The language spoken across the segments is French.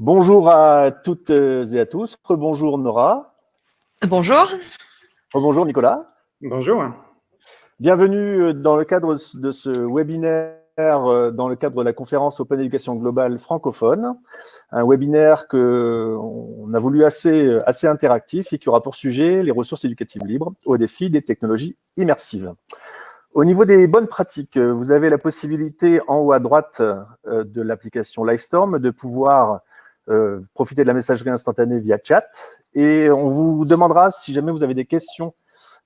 Bonjour à toutes et à tous. Bonjour Nora. Bonjour. Bonjour Nicolas. Bonjour. Bienvenue dans le cadre de ce webinaire dans le cadre de la conférence Open Éducation Globale francophone, un webinaire qu'on a voulu assez, assez interactif et qui aura pour sujet les ressources éducatives libres au défi des technologies immersives. Au niveau des bonnes pratiques, vous avez la possibilité en haut à droite euh, de l'application Livestorm de pouvoir euh, profiter de la messagerie instantanée via chat et on vous demandera, si jamais vous avez des questions,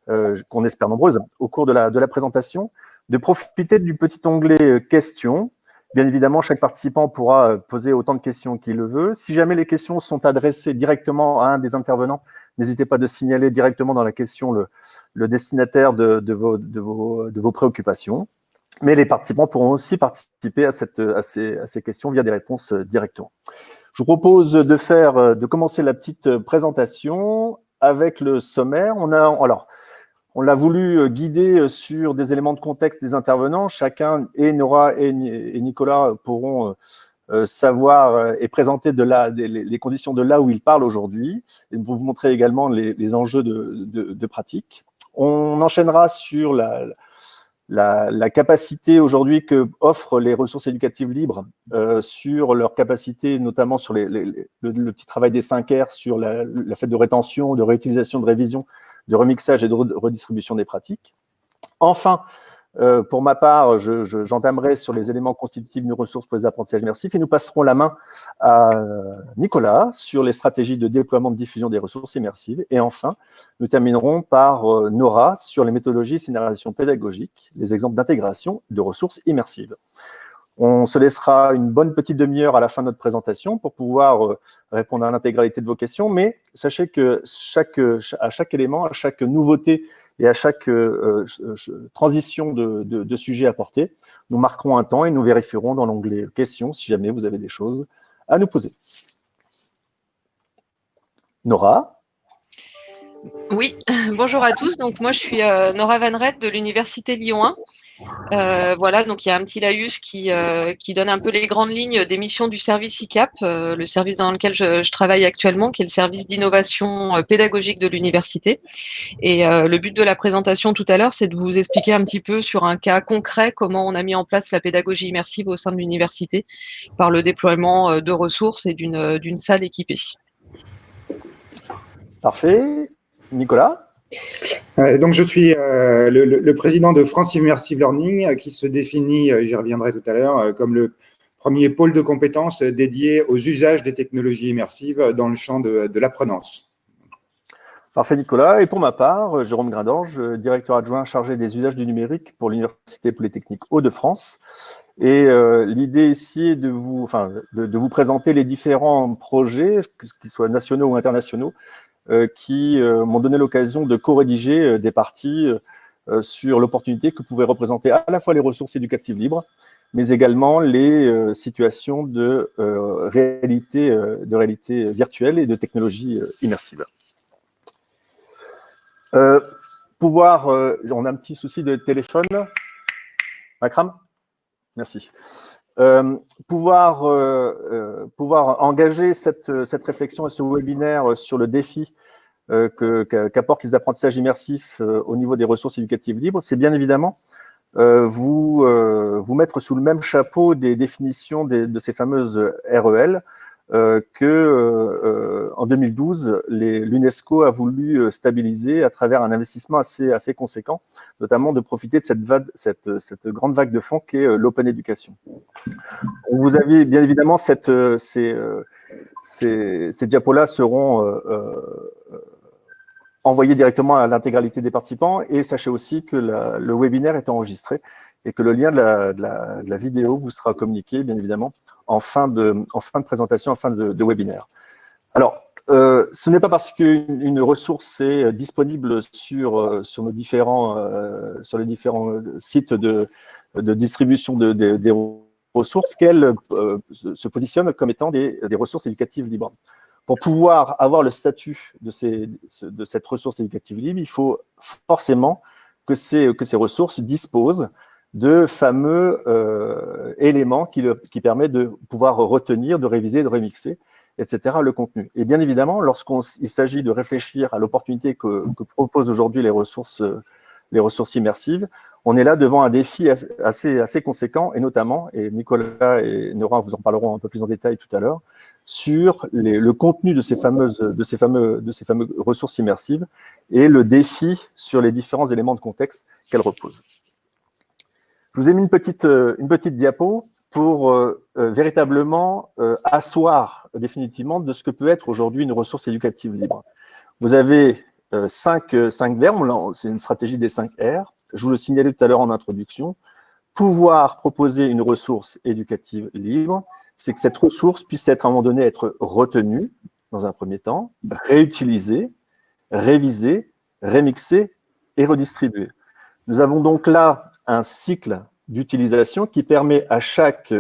euh, qu'on espère nombreuses, au cours de la, de la présentation, de profiter du petit onglet questions. Bien évidemment, chaque participant pourra poser autant de questions qu'il le veut. Si jamais les questions sont adressées directement à un des intervenants, n'hésitez pas de signaler directement dans la question le, le destinataire de, de, vos, de, vos, de, vos, préoccupations. Mais les participants pourront aussi participer à, cette, à, ces, à ces questions via des réponses directement. Je vous propose de faire, de commencer la petite présentation avec le sommaire. On a, alors, on l'a voulu guider sur des éléments de contexte des intervenants. Chacun, et Nora et, Nicolas, pourront euh, savoir euh, et présenter de les conditions de là où ils parlent aujourd'hui, et pour vous montrer également les, enjeux de pratique. On enchaînera sur la, la, la capacité aujourd'hui que offrent les ressources éducatives libres euh, sur leur capacité, notamment sur les, les, le, petit travail des 5 R, sur la, la fête de rétention, de réutilisation, de révision, de remixage et de redistribution des pratiques. Enfin, euh, pour ma part, j'entamerai je, sur les éléments constitutifs de ressources pour les apprentissages immersifs et nous passerons la main à Nicolas sur les stratégies de déploiement de diffusion des ressources immersives. Et enfin, nous terminerons par euh, Nora sur les méthodologies et scénarisation pédagogique, les exemples d'intégration de ressources immersives. On se laissera une bonne petite demi-heure à la fin de notre présentation pour pouvoir euh, répondre à l'intégralité de vos questions, mais sachez que chaque, à chaque élément, à chaque nouveauté et à chaque euh, transition de, de, de, sujet apporté, nous marquerons un temps et nous vérifierons dans l'onglet « Questions » si jamais vous avez des choses à nous poser. Nora? Oui, bonjour à tous. Donc moi, je suis euh, Nora Van Red de l'Université Lyon 1. Euh, voilà, donc il y a un petit laïus qui, euh, qui donne un peu les grandes lignes des missions du service ICAP, euh, le service dans lequel je, je, travaille actuellement, qui est le service d'innovation pédagogique de l'université. Et le but de la présentation tout à l'heure, c'est de vous expliquer un petit peu sur un cas concret comment on a mis en place la pédagogie immersive au sein de l'université par le déploiement de ressources et d'une salle équipée. Parfait. Nicolas? Donc, je suis euh, le, président de France Immersive Learning, euh, qui se définit, j'y reviendrai tout à l'heure, comme le premier pôle de compétences dédié aux usages des technologies immersives dans le champ de, de l'apprenance. Parfait, Nicolas. Et pour ma part, Jérôme Grindange, directeur adjoint chargé des usages du numérique pour l'Université Polytechnique Hauts-de-France. Et euh, l'idée ici est de vous, enfin, de, vous présenter les différents projets, qu'ils soient nationaux ou internationaux, euh, qui euh, m'ont donné l'occasion de co-rédiger euh, des parties sur l'opportunité que pouvaient représenter à la fois les ressources éducatives libres, mais également les situations de réalité, virtuelle et de technologie immersive. Euh, pouvoir, euh, on a un petit souci de téléphone. Makram? Merci euh, pouvoir, euh, euh, pouvoir engager cette, cette réflexion et ce webinaire sur le défi euh, qu'apportent qu les apprentissages immersifs au niveau des ressources éducatives libres, c'est bien évidemment vous, vous mettre sous le même chapeau des définitions de ces fameuses REL, euh, que euh, en 2012, l'UNESCO a voulu euh, stabiliser à travers un investissement assez, assez conséquent, notamment de profiter de cette, vague, cette, cette grande vague de fonds qui est euh, l'open education. Vous avez bien évidemment cette, ces, ces, ces diapos-là seront envoyés directement à l'intégralité des participants et sachez aussi que la, le webinaire est enregistré et que le lien de la, vidéo vous sera communiqué, bien évidemment, en fin de, en fin de présentation, en fin de, webinaire. Alors, euh, ce n'est pas parce qu'une ressource est disponible sur, euh, sur, nos différents, euh, sur les différents sites de, de distribution de, de, des ressources qu'elle euh, se positionne comme étant des, des, ressources éducatives libres. Pour pouvoir avoir le statut de, ces, de cette ressource éducative libre, il faut forcément que ces, que ces ressources disposent de fameux euh, éléments qui, le, permettent de pouvoir retenir, de réviser, de remixer. etc., le contenu. Et bien évidemment, lorsqu'il s'agit de réfléchir à l'opportunité que, proposent aujourd'hui les ressources, les ressources immersives, on est là devant un défi assez, assez conséquent, et notamment, et Nicolas et Nora vous en parleront un peu plus en détail tout à l'heure, sur le contenu de ces, fameuses, de, ces fameux, de ces fameuses ressources immersives et le défi sur les différents éléments de contexte qu'elles reposent. Je vous ai mis une petite, une petite diapo pour euh, euh, véritablement euh, asseoir définitivement de ce que peut être aujourd'hui une ressource éducative libre. Vous avez cinq, cinq verbes, c'est une stratégie des 5 R. Je vous le signalais tout à l'heure en introduction. Pouvoir proposer une ressource éducative libre, c'est que cette ressource puisse être à un moment donné être retenue, dans un premier temps, réutilisée, révisée, remixée et redistribuée. Nous avons donc là un cycle d'utilisation qui permet à chaque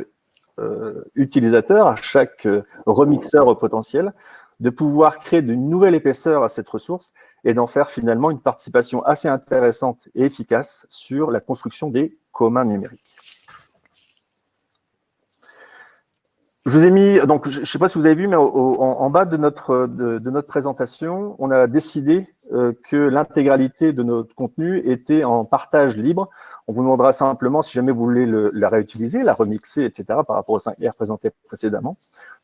euh, utilisateur, à chaque euh, remixeur potentiel, de pouvoir créer de nouvelles épaisseurs à cette ressource et d'en faire finalement une participation assez intéressante et efficace sur la construction des communs numériques. Je vous ai mis, donc je ne sais pas si vous avez vu, mais en, bas de notre, de, notre présentation, on a décidé euh, que l'intégralité de notre contenu était en partage libre. On vous demandera simplement, si jamais vous voulez la réutiliser, la remixer, etc., par rapport aux 5R présentés précédemment,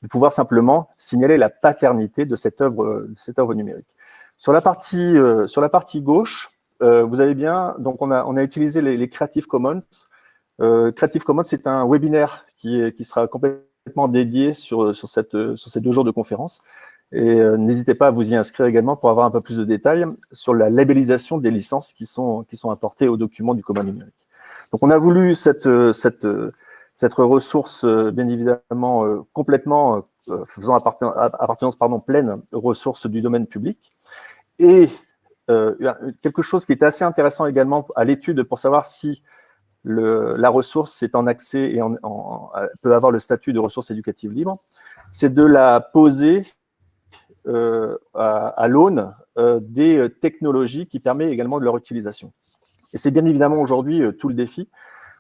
de pouvoir simplement signaler la paternité de cette œuvre, cette œuvre numérique. Sur la partie, euh, sur la partie gauche, euh, vous avez bien, donc on a, on a utilisé les, Creative Commons. Creative Commons, c'est un webinaire qui, qui sera complètement dédié sur, sur, cette, sur ces deux jours de conférence. Et euh, n'hésitez pas à vous y inscrire également pour avoir un peu plus de détails sur la labellisation des licences qui sont, qui sont apportées au document du commun numérique. Donc, on a voulu cette, cette, cette ressource, euh, bien évidemment, euh, complètement faisant appartenance pardon, pleine aux ressources du domaine public. Et quelque chose qui était assez intéressant également à l'étude pour savoir si la ressource est en accès et peut avoir le statut de ressource éducative libre, c'est de la poser euh, à, l'aune euh, des technologies qui permettent également de leur utilisation. Et c'est bien évidemment aujourd'hui euh, tout le défi,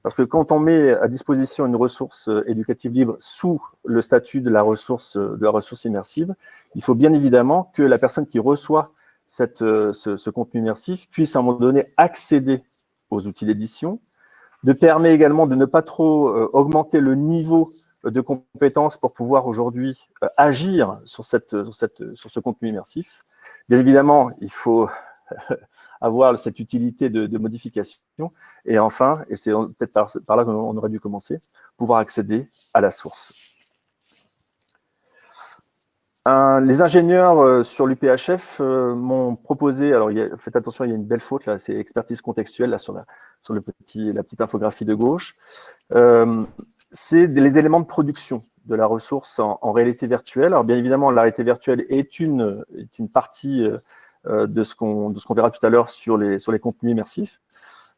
parce que quand on met à disposition une ressource éducative libre sous le statut de la ressource, immersive, il faut bien évidemment que la personne qui reçoit ce, ce contenu immersif puisse à un moment donné accéder aux outils d'édition, de permet également de ne pas trop euh, augmenter le niveau de compétences pour pouvoir aujourd'hui euh, agir sur, ce contenu immersif. Bien évidemment, il faut avoir cette utilité de, modification. Et enfin, et c'est peut-être par, là qu'on aurait dû commencer, pouvoir accéder à la source les ingénieurs euh, sur l'UPHF euh, m'ont proposé, alors faites attention, il y a une belle faute là, c'est expertise contextuelle là, sur, la, le petit, la petite infographie de gauche. C'est les éléments de production de la ressource en, réalité virtuelle. Alors bien évidemment, la réalité virtuelle est une, est une partie de ce qu'on qu'on verra tout à l'heure sur les, sur les contenus immersifs.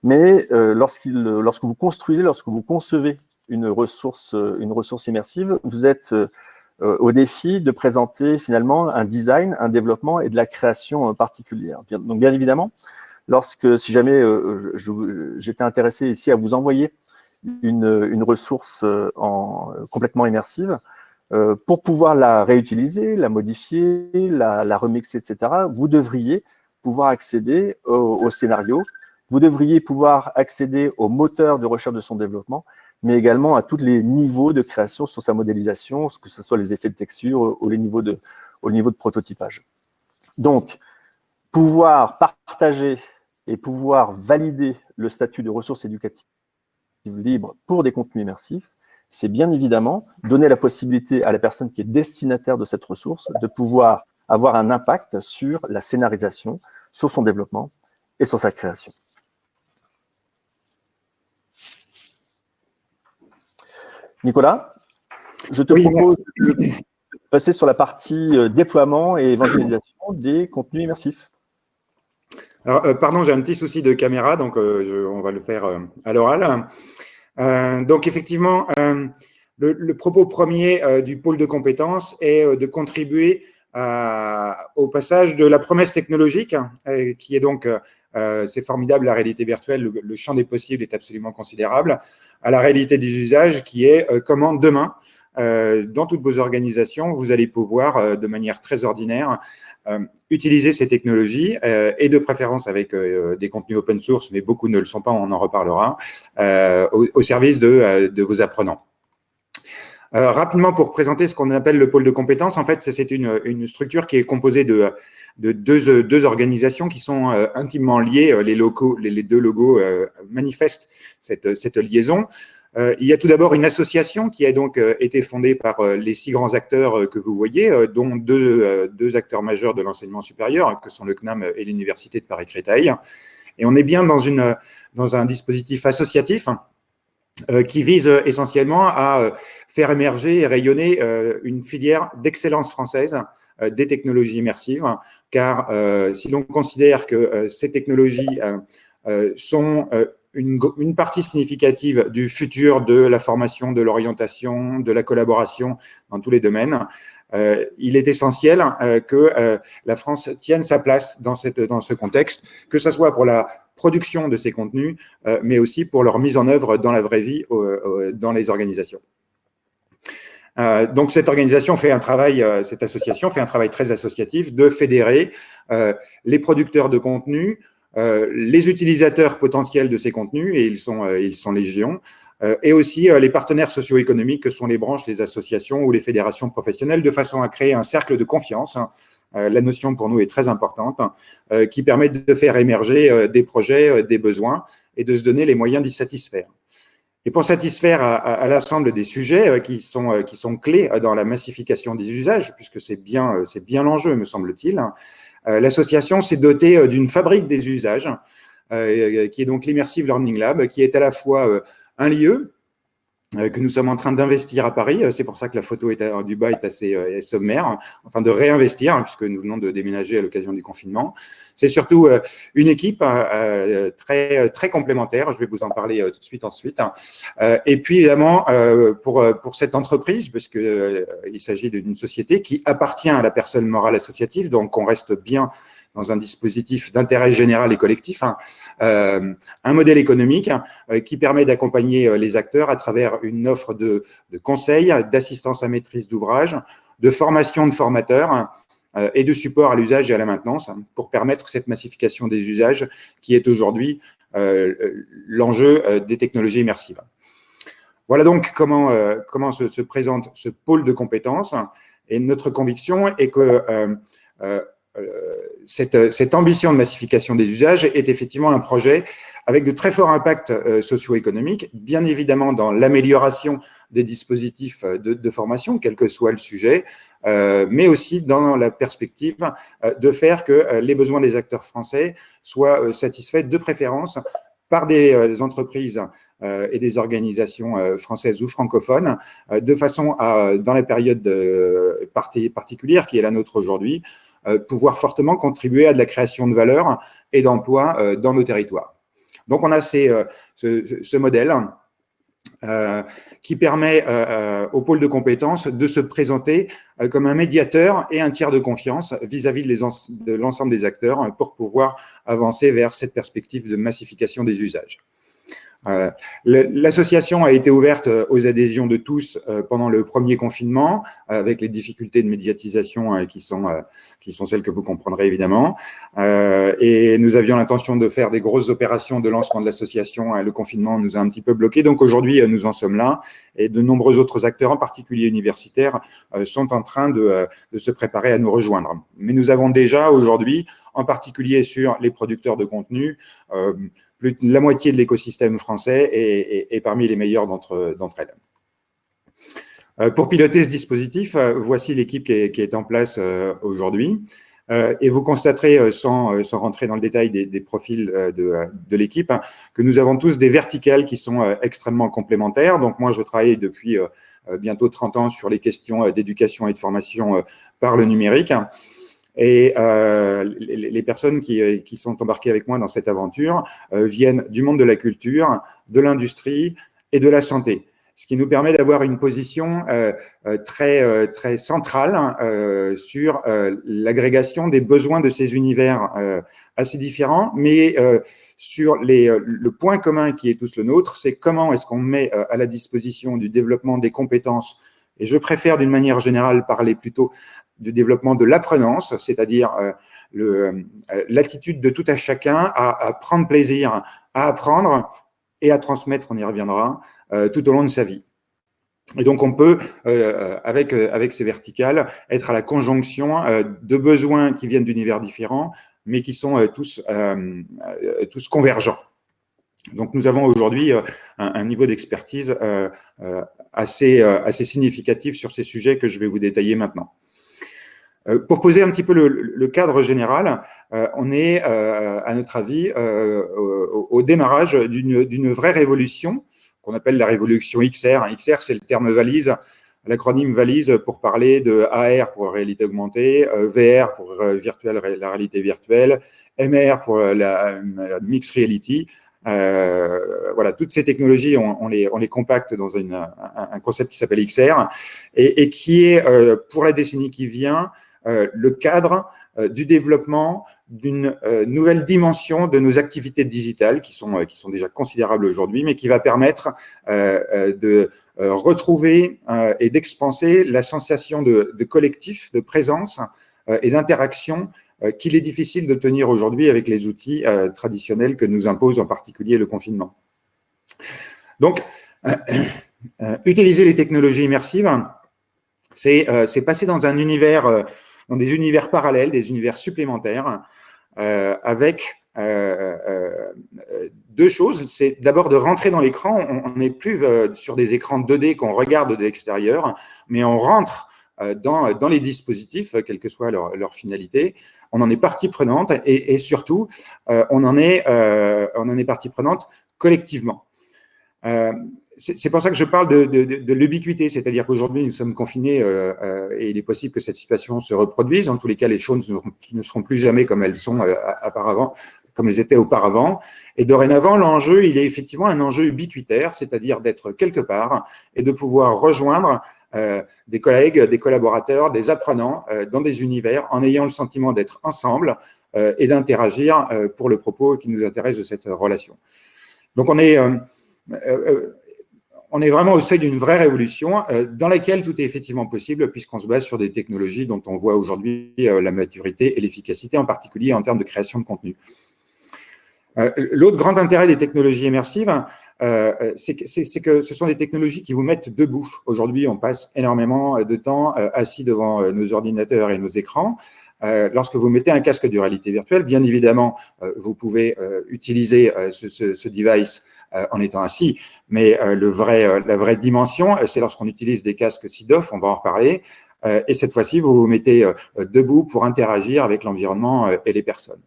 Mais lorsque vous construisez, lorsque vous concevez une ressource, une ressource immersive, vous êtes euh, au défi de présenter finalement un design, un développement et de la création particulière. Donc bien évidemment, lorsque, si jamais euh, j'étais intéressé ici à vous envoyer une, ressource euh, en, complètement immersive, pour pouvoir la réutiliser, la modifier, la, remixer, etc., vous devriez pouvoir accéder au, scénario, vous devriez pouvoir accéder au moteur de recherche de son développement mais également à tous les niveaux de création sur sa modélisation, que ce soit les effets de texture ou les niveaux au niveau de prototypage. Donc, pouvoir partager et pouvoir valider le statut de ressource éducative libre pour des contenus immersifs, c'est bien évidemment donner la possibilité à la personne qui est destinataire de cette ressource de pouvoir avoir un impact sur la scénarisation, sur son développement et sur sa création. Nicolas, je te propose de passer sur la partie euh, déploiement et évangélisation des contenus immersifs. Alors, euh, pardon, j'ai un petit souci de caméra, donc euh, on va le faire à l'oral. donc, effectivement, le, propos premier du pôle de compétences est de contribuer au passage de la promesse technologique, hein, qui est donc, c'est formidable, la réalité virtuelle, le, champ des possibles est absolument considérable, à la réalité des usages qui est euh, comment demain dans toutes vos organisations, vous allez pouvoir, de manière très ordinaire, utiliser ces technologies, et de préférence avec des contenus open source, mais beaucoup ne le sont pas, on en reparlera, au, service de, vos apprenants. Euh, rapidement, pour présenter ce qu'on appelle le pôle de compétences, en fait, c'est une, structure qui est composée de, de deux, organisations qui sont euh, intimement liées. Euh, les, deux logos manifestent cette liaison. Il y a tout d'abord une association qui a donc été fondée par les six grands acteurs que vous voyez, dont deux, acteurs majeurs de l'enseignement supérieur, que sont le CNAM et l'Université de Paris-Créteil. Et on est bien dans, un dispositif associatif euh, qui vise euh, essentiellement à euh, faire émerger et rayonner une filière d'excellence française des technologies immersives, car si l'on considère que ces technologies sont une, une, partie significative du futur de la formation, de l'orientation, de la collaboration dans tous les domaines, il est essentiel que la France tienne sa place dans, cette, dans ce contexte, que ce soit pour la production de ces contenus, euh, mais aussi pour leur mise en œuvre dans la vraie vie dans les organisations. Euh, donc cette organisation fait un travail, euh, cette association fait un travail très associatif de fédérer les producteurs de contenus, les utilisateurs potentiels de ces contenus, et ils sont, ils sont légion, et aussi les partenaires socio-économiques que sont les branches, les associations ou les fédérations professionnelles, de façon à créer un cercle de confiance hein, euh, la notion pour nous est très importante, euh, qui permet de faire émerger euh, des projets, des besoins et de se donner les moyens d'y satisfaire. Et pour satisfaire à, l'ensemble des sujets qui sont, qui sont clés dans la massification des usages, puisque c'est bien, bien l'enjeu, me semble-t-il, l'association s'est dotée d'une fabrique des usages, qui est donc l'Immersive Learning Lab, qui est à la fois un lieu euh, que nous sommes en train d'investir à Paris. Euh, c'est pour ça que la photo est à, du bas est assez euh, sommaire, enfin de réinvestir, hein, puisque nous venons de déménager à l'occasion du confinement. C'est surtout une équipe très très complémentaire. Je vais vous en parler tout de suite ensuite. Et puis évidemment pour pour cette entreprise, parce que il s'agit d'une société qui appartient à la personne morale associative, donc on reste bien dans un dispositif d'intérêt général et collectif, hein, euh, un modèle économique euh, qui permet d'accompagner euh, les acteurs à travers une offre de, conseils, d'assistance à maîtrise d'ouvrage, de formation de formateurs et de support à l'usage et à la maintenance pour permettre cette massification des usages qui est aujourd'hui l'enjeu des technologies immersives. Voilà donc comment, comment se, se, présente ce pôle de compétences et notre conviction est que cette, cette, ambition de massification des usages est effectivement un projet avec de très forts impacts euh, socio-économiques, bien évidemment dans l'amélioration des dispositifs de, formation, quel que soit le sujet, euh, mais aussi dans la perspective euh, de faire que les besoins des acteurs français soient satisfaits de préférence par des entreprises et des organisations françaises ou francophones, de façon à, dans la période particulière qui est la nôtre aujourd'hui, euh, pouvoir fortement contribuer à la création de valeur et d'emplois euh, dans nos territoires. Donc, on a euh, ce, modèle euh, qui permet euh, au pôle de compétences de se présenter euh, comme un médiateur et un tiers de confiance vis-à-vis -vis de l'ensemble des acteurs pour pouvoir avancer vers cette perspective de massification des usages. Euh, l'association a été ouverte euh, aux adhésions de tous euh, pendant le premier confinement, avec les difficultés de médiatisation qui sont qui sont celles que vous comprendrez évidemment. Et nous avions l'intention de faire des grosses opérations de lancement de l'association. Le confinement nous a un petit peu bloqué, donc aujourd'hui nous en sommes là. Et de nombreux autres acteurs, en particulier universitaires, sont en train de, de se préparer à nous rejoindre. Mais nous avons déjà aujourd'hui, en particulier sur les producteurs de contenu, plus de la moitié de l'écosystème français est, parmi les meilleurs d'entre elles. Euh, pour piloter ce dispositif, euh, voici l'équipe qui, est en place euh, aujourd'hui. et vous constaterez, sans, rentrer dans le détail des, profils de, l'équipe, hein, que nous avons tous des verticales qui sont extrêmement complémentaires. Donc moi, je travaille depuis bientôt 30 ans sur les questions d'éducation et de formation par le numérique. Et euh, les, personnes qui, euh, qui, sont embarquées avec moi dans cette aventure euh, viennent du monde de la culture, de l'industrie et de la santé. Ce qui nous permet d'avoir une position euh, euh très, euh, très centrale hein, sur l'agrégation des besoins de ces univers assez différents, mais sur les, le point commun qui est tous le nôtre, c'est comment est-ce qu'on met à la disposition du développement des compétences Et je préfère d'une manière générale parler plutôt du développement de l'apprenance, c'est-à-dire l'attitude de tout à chacun à, prendre plaisir à apprendre et à transmettre, on y reviendra, tout au long de sa vie. Et donc, on peut, avec, avec ces verticales, être à la conjonction de besoins qui viennent d'univers différents, mais qui sont tous, tous convergents. Donc, nous avons aujourd'hui euh, un, niveau d'expertise euh, euh, assez, assez significatif sur ces sujets que je vais vous détailler maintenant. Pour poser un petit peu le, cadre général, on est, à notre avis, au, démarrage d'une vraie révolution qu'on appelle la révolution XR. XR, c'est le terme valise, l'acronyme valise pour parler de AR pour réalité augmentée, VR pour virtuelle, la réalité virtuelle, MR pour la mixed reality, euh, voilà, toutes ces technologies, on, les, on les compacte dans une, un, concept qui s'appelle XR et, et, qui est, euh, pour la décennie qui vient, euh, le cadre du développement d'une nouvelle dimension de nos activités digitales qui sont, qui sont déjà considérables aujourd'hui, mais qui va permettre de retrouver et d'expanser la sensation de, collectif, de présence et d'interaction euh, qu'il est difficile de tenir aujourd'hui avec les outils euh, traditionnels que nous impose en particulier le confinement. Donc, euh, utiliser les technologies immersives, c'est passer dans un univers, dans des univers parallèles, des univers supplémentaires, avec deux choses. C'est d'abord de rentrer dans l'écran. On n'est plus sur des écrans 2D qu'on regarde de l'extérieur, mais on rentre dans, les dispositifs, quelle que soit leur, finalité, on en est partie prenante et, surtout, euh, euh, on en est partie prenante collectivement. Euh, c'est pour ça que je parle de, l'ubiquité, c'est-à-dire qu'aujourd'hui, nous sommes confinés et il est possible que cette situation se reproduise. En tous les cas, les choses ne, seront plus jamais comme elles sont auparavant, comme elles étaient auparavant. Et dorénavant, l'enjeu, il est effectivement un enjeu ubiquitaire, c'est-à-dire d'être quelque part et de pouvoir rejoindre euh, des collègues, des collaborateurs, des apprenants euh, dans des univers en ayant le sentiment d'être ensemble euh, et d'interagir pour le propos qui nous intéresse de cette relation. Donc on est, on est vraiment au seuil d'une vraie révolution dans laquelle tout est effectivement possible puisqu'on se base sur des technologies dont on voit aujourd'hui la maturité et l'efficacité, en particulier en termes de création de contenu. L'autre grand intérêt des technologies immersives, euh, euh, c'est que, ce sont des technologies qui vous mettent debout. Aujourd'hui, on passe énormément de temps euh, assis devant nos ordinateurs et nos écrans. lorsque vous mettez un casque de réalité virtuelle, bien évidemment, vous pouvez utiliser ce, device en étant assis, mais le vrai, la vraie dimension, c'est lorsqu'on utilise des casques SIDOF, on va en reparler, et cette fois-ci, vous vous mettez debout pour interagir avec l'environnement et les personnes.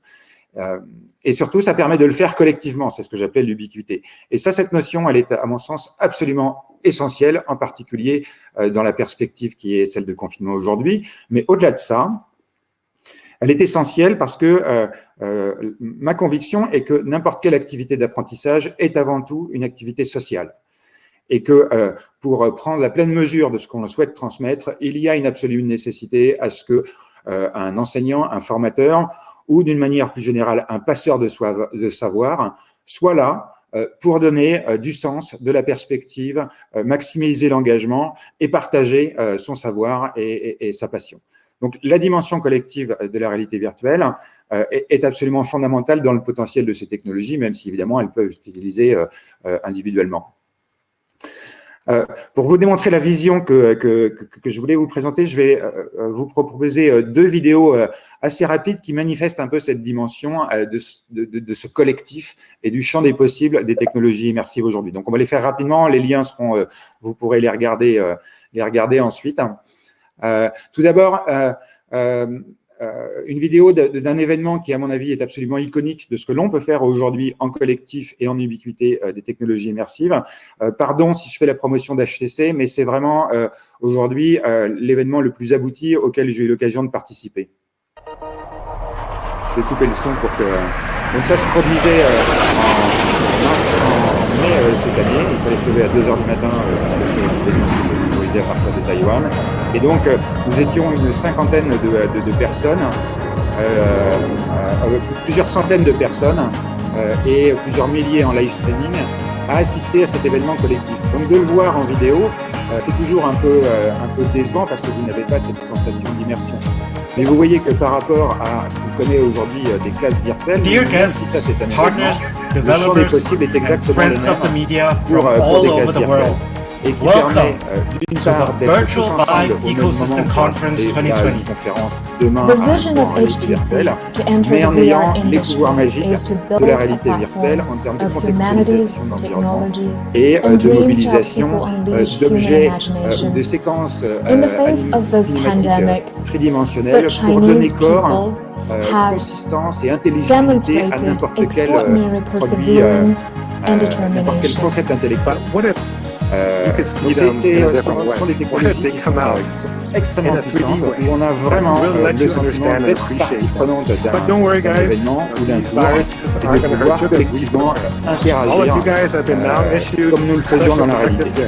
Euh, et surtout, ça permet de le faire collectivement, c'est ce que j'appelle l'ubiquité. Et ça, cette notion, elle est, à mon sens, absolument essentielle, en particulier euh, dans la perspective qui est celle de confinement aujourd'hui. Mais au-delà de ça, elle est essentielle parce que euh, ma conviction est que n'importe quelle activité d'apprentissage est avant tout une activité sociale. Et que pour prendre la pleine mesure de ce qu'on souhaite transmettre, il y a une absolue nécessité à ce que un enseignant, un formateur, ou d'une manière plus générale, un passeur de, savoir, soit là euh, pour donner euh, du sens, de la perspective, euh, maximiser l'engagement et partager son savoir et, sa passion. Donc, la dimension collective de la réalité virtuelle est, absolument fondamentale dans le potentiel de ces technologies, même si évidemment elles peuvent être utilisées individuellement. Euh, pour vous démontrer la vision que, je voulais vous présenter, je vais euh, euh, vous proposer deux vidéos assez rapides qui manifestent un peu cette dimension de, de, de, ce collectif et du champ des possibles des technologies immersives aujourd'hui. Donc, on va les faire rapidement. Les liens seront, vous pourrez les regarder, les regarder ensuite. Tout d'abord, euh, une vidéo d'un événement qui, à mon avis, est absolument iconique de ce que l'on peut faire aujourd'hui en collectif et en ubiquité euh, des technologies immersives. Euh, pardon si je fais la promotion d'HTC, mais c'est vraiment aujourd'hui l'événement le plus abouti auquel j'ai eu l'occasion de participer. Je vais couper le son pour que... Donc ça se produisait en, mai cette année. Il fallait se lever à 2 heures du matin parce que c'est à partir de Taïwan. Et donc, euh, nous étions une cinquantaine de, personnes, euh, euh, plusieurs centaines de personnes et plusieurs milliers en live streaming à assister à cet événement collectif. Donc de le voir en vidéo, c'est toujours un peu, un peu décevant parce que vous n'avez pas cette sensation d'immersion. Mais vous voyez que par rapport à ce qu'on connaît aujourd'hui des classes virtuelles, si ça c'est un événement, le champ des possibles est exactement le même pour, pour des classes virtuelles et qui permet euh, d'une part d'être tous ensemble au même moment et la conférence demain à en réalité virtuelle, mais en ayant les pouvoirs magiques de la réalité virtuelle en termes de contextualisation d'environnement et euh, de mobilisation euh, d'objets ou de séquences cinématiques tridimensionnelles pour donner corps euh, consistance et intelligibilité à n'importe quel euh, produit, euh, n'importe quel concept intellectuel. Euh, c'est, ce sont des technologies qui sont extrêmement puissantes, où on a vraiment euh, le sentiment d'être partie prenante d'un événement ou d'un tour, et de pouvoir collectivement interagir euh, comme nous le faisions dans la réalité.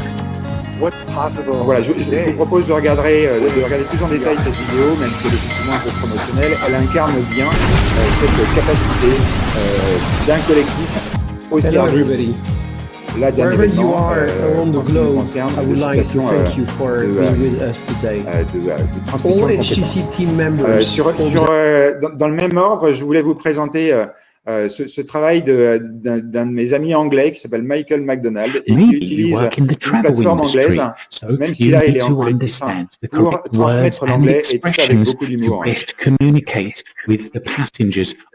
Voilà, je, je, vous propose de regarder, de regarder plus en détail cette vidéo, même si elle est effectivement un peu promotionnelle. Elle incarne bien cette capacité d'un collectif au service là d'un événement euh, en ce qui nous concerne de situation euh, de, euh, de, de transmission de euh, sur, sur, dans, dans, le même ordre, je voulais vous présenter euh, ce, ce, travail d'un de, mes amis anglais qui s'appelle Michael McDonald et qui utilise une plateforme anglaise, même si là il est anglophone, pour transmettre l'anglais et tout ça avec beaucoup d'humour.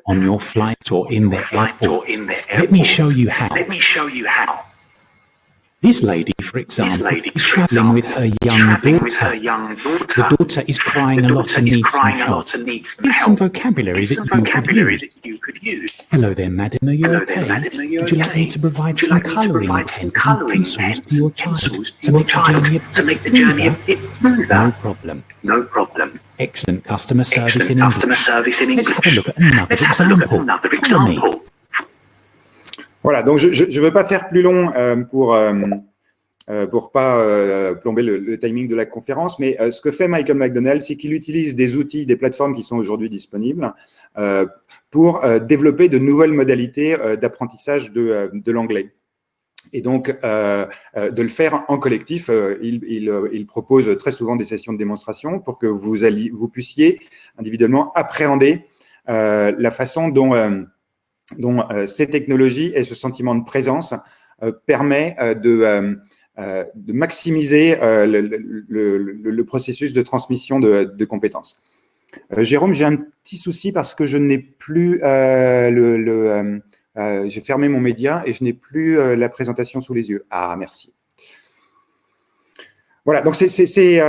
on your flight or in the airport. Let me show you how. Let me show you how. This lady, for example, lady, is travelling with her young daughter. Her young daughter. The daughter is crying a lot and needs some help. Here's some vocabulary, that, some you vocabulary that, you could use. Hello there, madam. Are you Hello okay? There, madam, Are you Would you okay? like me to provide some colouring and pencils to your child to make, child to make the journey a bit smoother? No problem. No problem. Excellent customer service Excellent in customer English. Service in English. Let's have a look at another Let's example. Have a look at another example. Voilà, donc je ne veux pas faire plus long euh, pour euh, euh, pour pas euh, plomber le, le, timing de la conférence, mais euh, ce que fait Michael McDonald, c'est qu'il utilise des outils, des plateformes qui sont aujourd'hui disponibles euh, pour développer de nouvelles modalités d'apprentissage de, de l'anglais. Et donc, de le faire en collectif, il, il, il, propose très souvent des sessions de démonstration pour que vous, alliez, vous puissiez individuellement appréhender la façon dont dont euh, ces technologies et ce sentiment de présence euh, permet euh, de, maximiser le, processus de transmission de, compétences. Jérôme, j'ai un petit souci parce que je n'ai plus j'ai fermé mon média et je n'ai plus la présentation sous les yeux. Ah, merci. Voilà, donc c'est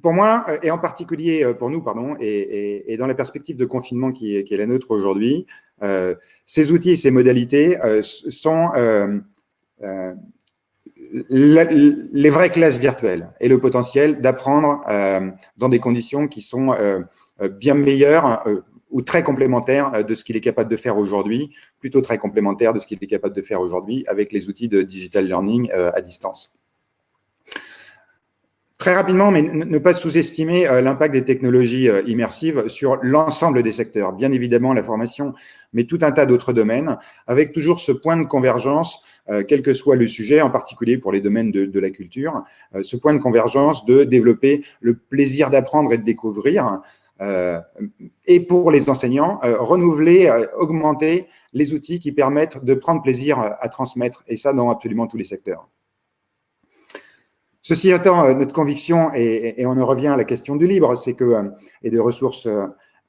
pour moi, et en particulier pour nous, pardon, et, dans la perspective de confinement qui est, la nôtre aujourd'hui, ces outils et ces modalités euh, sont euh, les vraies classes virtuelles et le potentiel d'apprendre dans des conditions qui sont bien meilleures ou très complémentaires de ce qu'il est capable de faire aujourd'hui, plutôt très complémentaires de ce qu'il est capable de faire aujourd'hui avec les outils de digital learning à distance. Très rapidement, mais ne pas sous-estimer euh, l'impact des technologies euh, immersives sur l'ensemble des secteurs. Bien évidemment, la formation, mais tout un tas d'autres domaines, avec toujours ce point de convergence, euh, quel que soit le sujet, en particulier pour les domaines de, de la culture, ce point de convergence de développer le plaisir d'apprendre et de découvrir, et pour les enseignants, renouveler, augmenter les outils qui permettent de prendre plaisir à transmettre, et ça dans absolument tous les secteurs. Ceci étant, euh, notre conviction, et, on en revient à la question du libre, c'est que, euh, et des ressources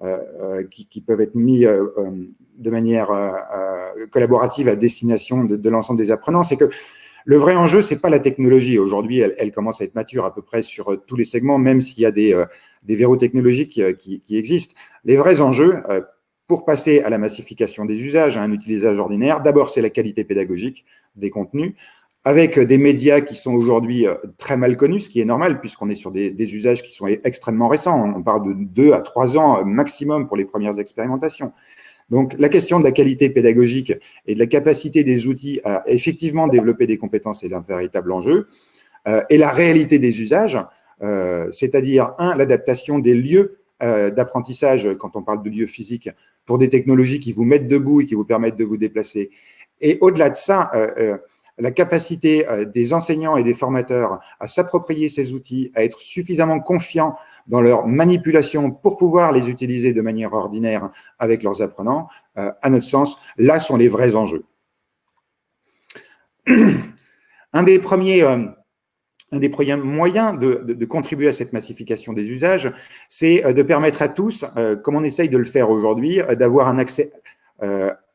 euh, qui, peuvent être mises de manière collaborative à destination de, l'ensemble des apprenants, c'est que le vrai enjeu, c'est pas la technologie. Aujourd'hui, elle, commence à être mature à peu près sur tous les segments, même s'il y a des, des verrous technologiques qui, qui, existent. Les vrais enjeux, pour passer à la massification des usages, à un utilisage ordinaire, d'abord, c'est la qualité pédagogique des contenus avec des médias qui sont aujourd'hui euh, très mal connus, ce qui est normal puisqu'on est sur des, usages qui sont extrêmement récents. On parle de deux à trois ans euh, maximum pour les premières expérimentations. Donc, la question de la qualité pédagogique et de la capacité des outils à effectivement développer des compétences est un véritable enjeu. Euh, et la réalité des usages, euh, c'est-à-dire, un, l'adaptation des lieux euh, d'apprentissage, quand on parle de lieux physiques, pour des technologies qui vous mettent debout et qui vous permettent de vous déplacer, Et au-delà de ça, la capacité des enseignants et des formateurs à s'approprier ces outils, à être suffisamment confiants dans leur manipulation pour pouvoir les utiliser de manière ordinaire avec leurs apprenants, à notre sens, là sont les vrais enjeux. Un des premiers un des moyens de, contribuer à cette massification des usages, c'est euh, de permettre à tous, euh, comme on essaye de le faire aujourd'hui, euh, d'avoir un accès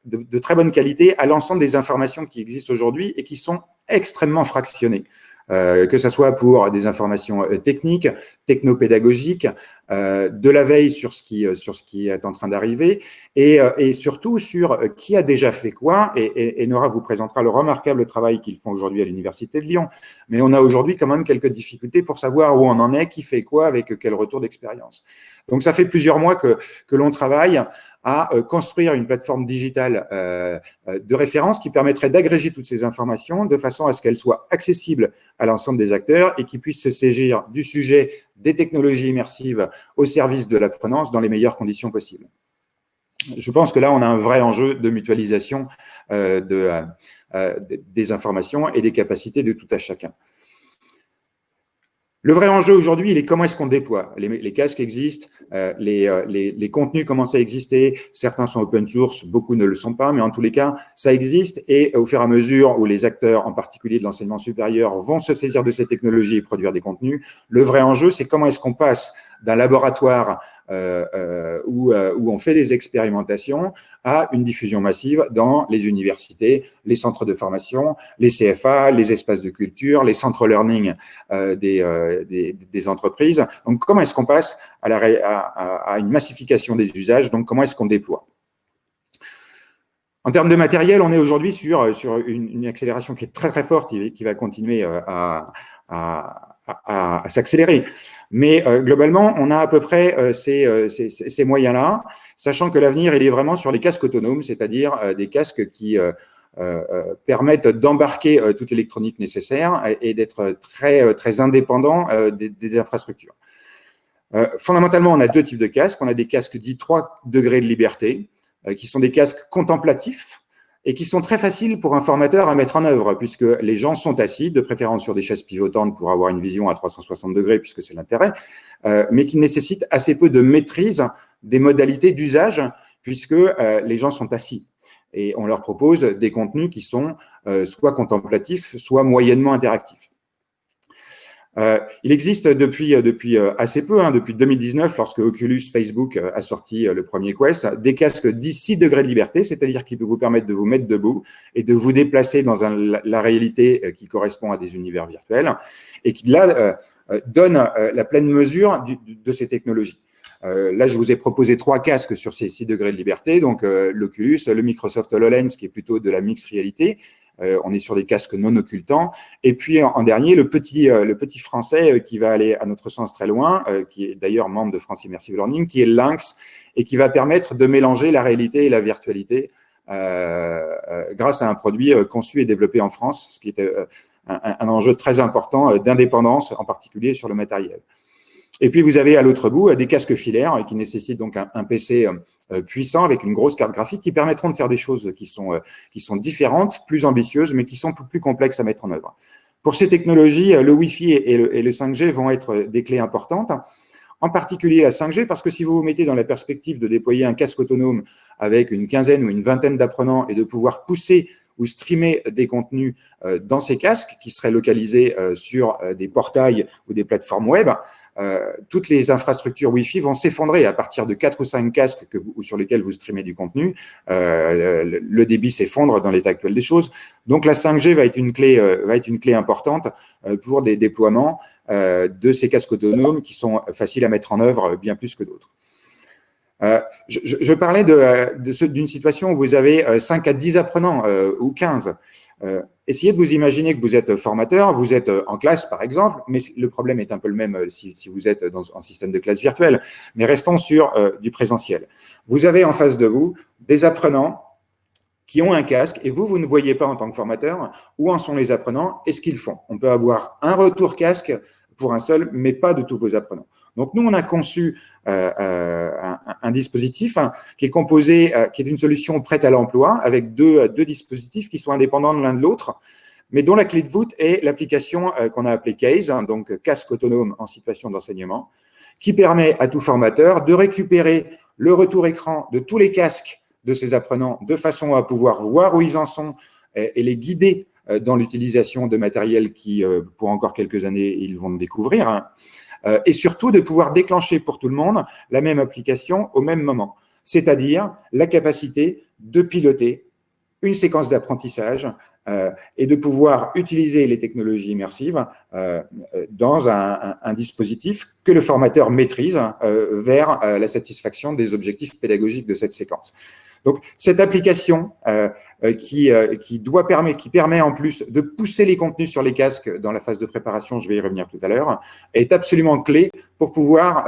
de, très bonne qualité à l'ensemble des informations qui existent aujourd'hui et qui sont extrêmement fractionnées. Euh, que ce soit pour des informations euh, techniques, technopédagogiques, euh, de la veille sur ce qui, sur ce qui est en train d'arriver, et, et, surtout sur qui a déjà fait quoi, et, et, Nora vous présentera le remarquable travail qu'ils font aujourd'hui à l'Université de Lyon. Mais on a aujourd'hui quand même quelques difficultés pour savoir où on en est, qui fait quoi, avec quel retour d'expérience. Donc ça fait plusieurs mois que, que l'on travaille à euh, construire une plateforme digitale euh, euh, de référence qui permettrait d'agréger toutes ces informations de façon à ce qu'elles soient accessibles à l'ensemble des acteurs et qui puissent se saisir du sujet des technologies immersives au service de l'apprenance dans les meilleures conditions possibles. Je pense que là, on a un vrai enjeu de mutualisation de, des informations et des capacités de tout à chacun. Le vrai enjeu aujourd'hui, il est comment est-ce qu'on déploie. Les, casques existent, euh, euh, les, les, contenus commencent à exister, certains sont open source, beaucoup ne le sont pas, mais en tous les cas, ça existe. Et au fur et à mesure où les acteurs, en particulier de l'enseignement supérieur, vont se saisir de ces technologies et produire des contenus, le vrai enjeu, c'est comment est-ce qu'on passe d'un laboratoire où, euh, où, on fait des expérimentations à une diffusion massive dans les universités, les centres de formation, les CFA, les espaces de culture, les centres learning des, des, des, entreprises. Donc, comment est-ce qu'on passe à, la, à, à une massification des usages? Donc, comment est-ce qu'on déploie? En termes de matériel, on est aujourd'hui sur, sur une, une, accélération qui est très très forte, qui, qui va continuer à, à, à, s'accélérer. Mais euh, globalement, on a à peu près euh, ces, euh, ces moyens-là, sachant que l'avenir, il est vraiment sur les casques autonomes, c'est-à-dire des casques qui permettent d'embarquer toute l'électronique nécessaire et, d'être très, très indépendants des, des, infrastructures. fondamentalement, on a deux types de casques. On a des casques dits 3 degrés de liberté, qui sont des casques contemplatifs, et qui sont très faciles pour un formateur à mettre en œuvre, puisque les gens sont assis, de préférence sur des chaises pivotantes pour avoir une vision à 360 degrés, puisque c'est l'intérêt, euh, mais qui nécessitent assez peu de maîtrise des modalités d'usage, puisque euh, les gens sont assis. Et on leur propose des contenus qui sont euh, soit contemplatifs, soit moyennement interactifs. Euh, il existe depuis, euh, euh, assez peu, hein, depuis 2019, lorsque Oculus Facebook a sorti le premier Quest, des casques 10 degrés de liberté, c'est-à-dire qui peuvent vous permettre de vous mettre debout et de vous déplacer dans la réalité qui correspond à des univers virtuels et qui là donne la pleine mesure de ces technologies. là, je vous ai proposé trois casques sur ces 6 degrés de liberté, donc l'Oculus, le Microsoft HoloLens, qui est plutôt de la mixed réalité, euh, on est sur des casques non occultants. Et puis en, dernier, le petit, euh, le petit français euh, qui va aller à notre sens très loin, qui est d'ailleurs membre de France Immersive Learning, qui est Lynx et qui va permettre de mélanger la réalité et la virtualité grâce à un produit conçu et développé en France, ce qui est un enjeu très important d'indépendance, en particulier sur le matériel. Et puis, vous avez à l'autre bout euh, des casques filaires euh, qui nécessitent donc un, PC euh, puissant avec une grosse carte graphique qui permettront de faire des choses qui sont, qui sont différentes, plus ambitieuses, mais qui sont plus complexes à mettre en œuvre. Pour ces technologies, le Wi-Fi et le, et le 5G vont être des clés importantes en particulier la 5G, parce que si vous vous mettez dans la perspective de déployer un casque autonome avec une quinzaine ou une vingtaine d'apprenants et de pouvoir pousser ou streamer des contenus dans ces casques qui seraient localisés sur des portails ou des plateformes web, toutes les infrastructures Wi-Fi vont s'effondrer à partir de quatre ou cinq casques que vous, sur lesquels vous streamez du contenu. Euh, le, débit s'effondre dans l'état actuel des choses. Donc la 5G va être une clé, euh, va être une clé importante pour des déploiements de ces casques autonomes qui sont faciles à mettre en œuvre bien plus que d'autres. Euh, je, je, parlais d'une de, d'une situation où vous avez 5 à 10 apprenants ou 15. Euh, essayez de vous imaginer que vous êtes formateur, vous êtes en classe par exemple, mais le problème est un peu le même euh, si, vous êtes dans un système de classe virtuelle. Mais restons sur euh, du présentiel. Vous avez en face de vous des apprenants qui ont un casque et vous, vous ne voyez pas en tant que formateur où en sont les apprenants et ce qu'ils font. On peut avoir un retour casque pour un seul, mais pas de tous vos apprenants. Donc, nous, on a conçu euh, euh, un, dispositif hein, qui est composé, qui est une solution prête à l'emploi, avec deux, deux dispositifs qui sont indépendants l'un de l'autre, mais dont la clé de voûte est l'application qu'on a appelée CASE, hein, donc casque autonome en situation d'enseignement, qui permet à tout formateur de récupérer le retour écran de tous les casques de ses apprenants de façon à pouvoir voir où ils en sont et, les guider euh, dans l'utilisation de matériel qui, euh, pour encore quelques années, ils vont découvrir. Hein. Euh, et surtout, de pouvoir déclencher pour tout le monde la même application au même moment, c'est-à-dire la capacité de piloter une séquence d'apprentissage euh, et de pouvoir utiliser les technologies immersives euh, dans un, un, dispositif que le formateur maîtrise euh, vers la satisfaction des objectifs pédagogiques de cette séquence. Donc, cette application qui, qui, doit permettre, qui permet en plus de pousser les contenus sur les casques dans la phase de préparation, je vais y revenir tout à l'heure, est absolument clé pour pouvoir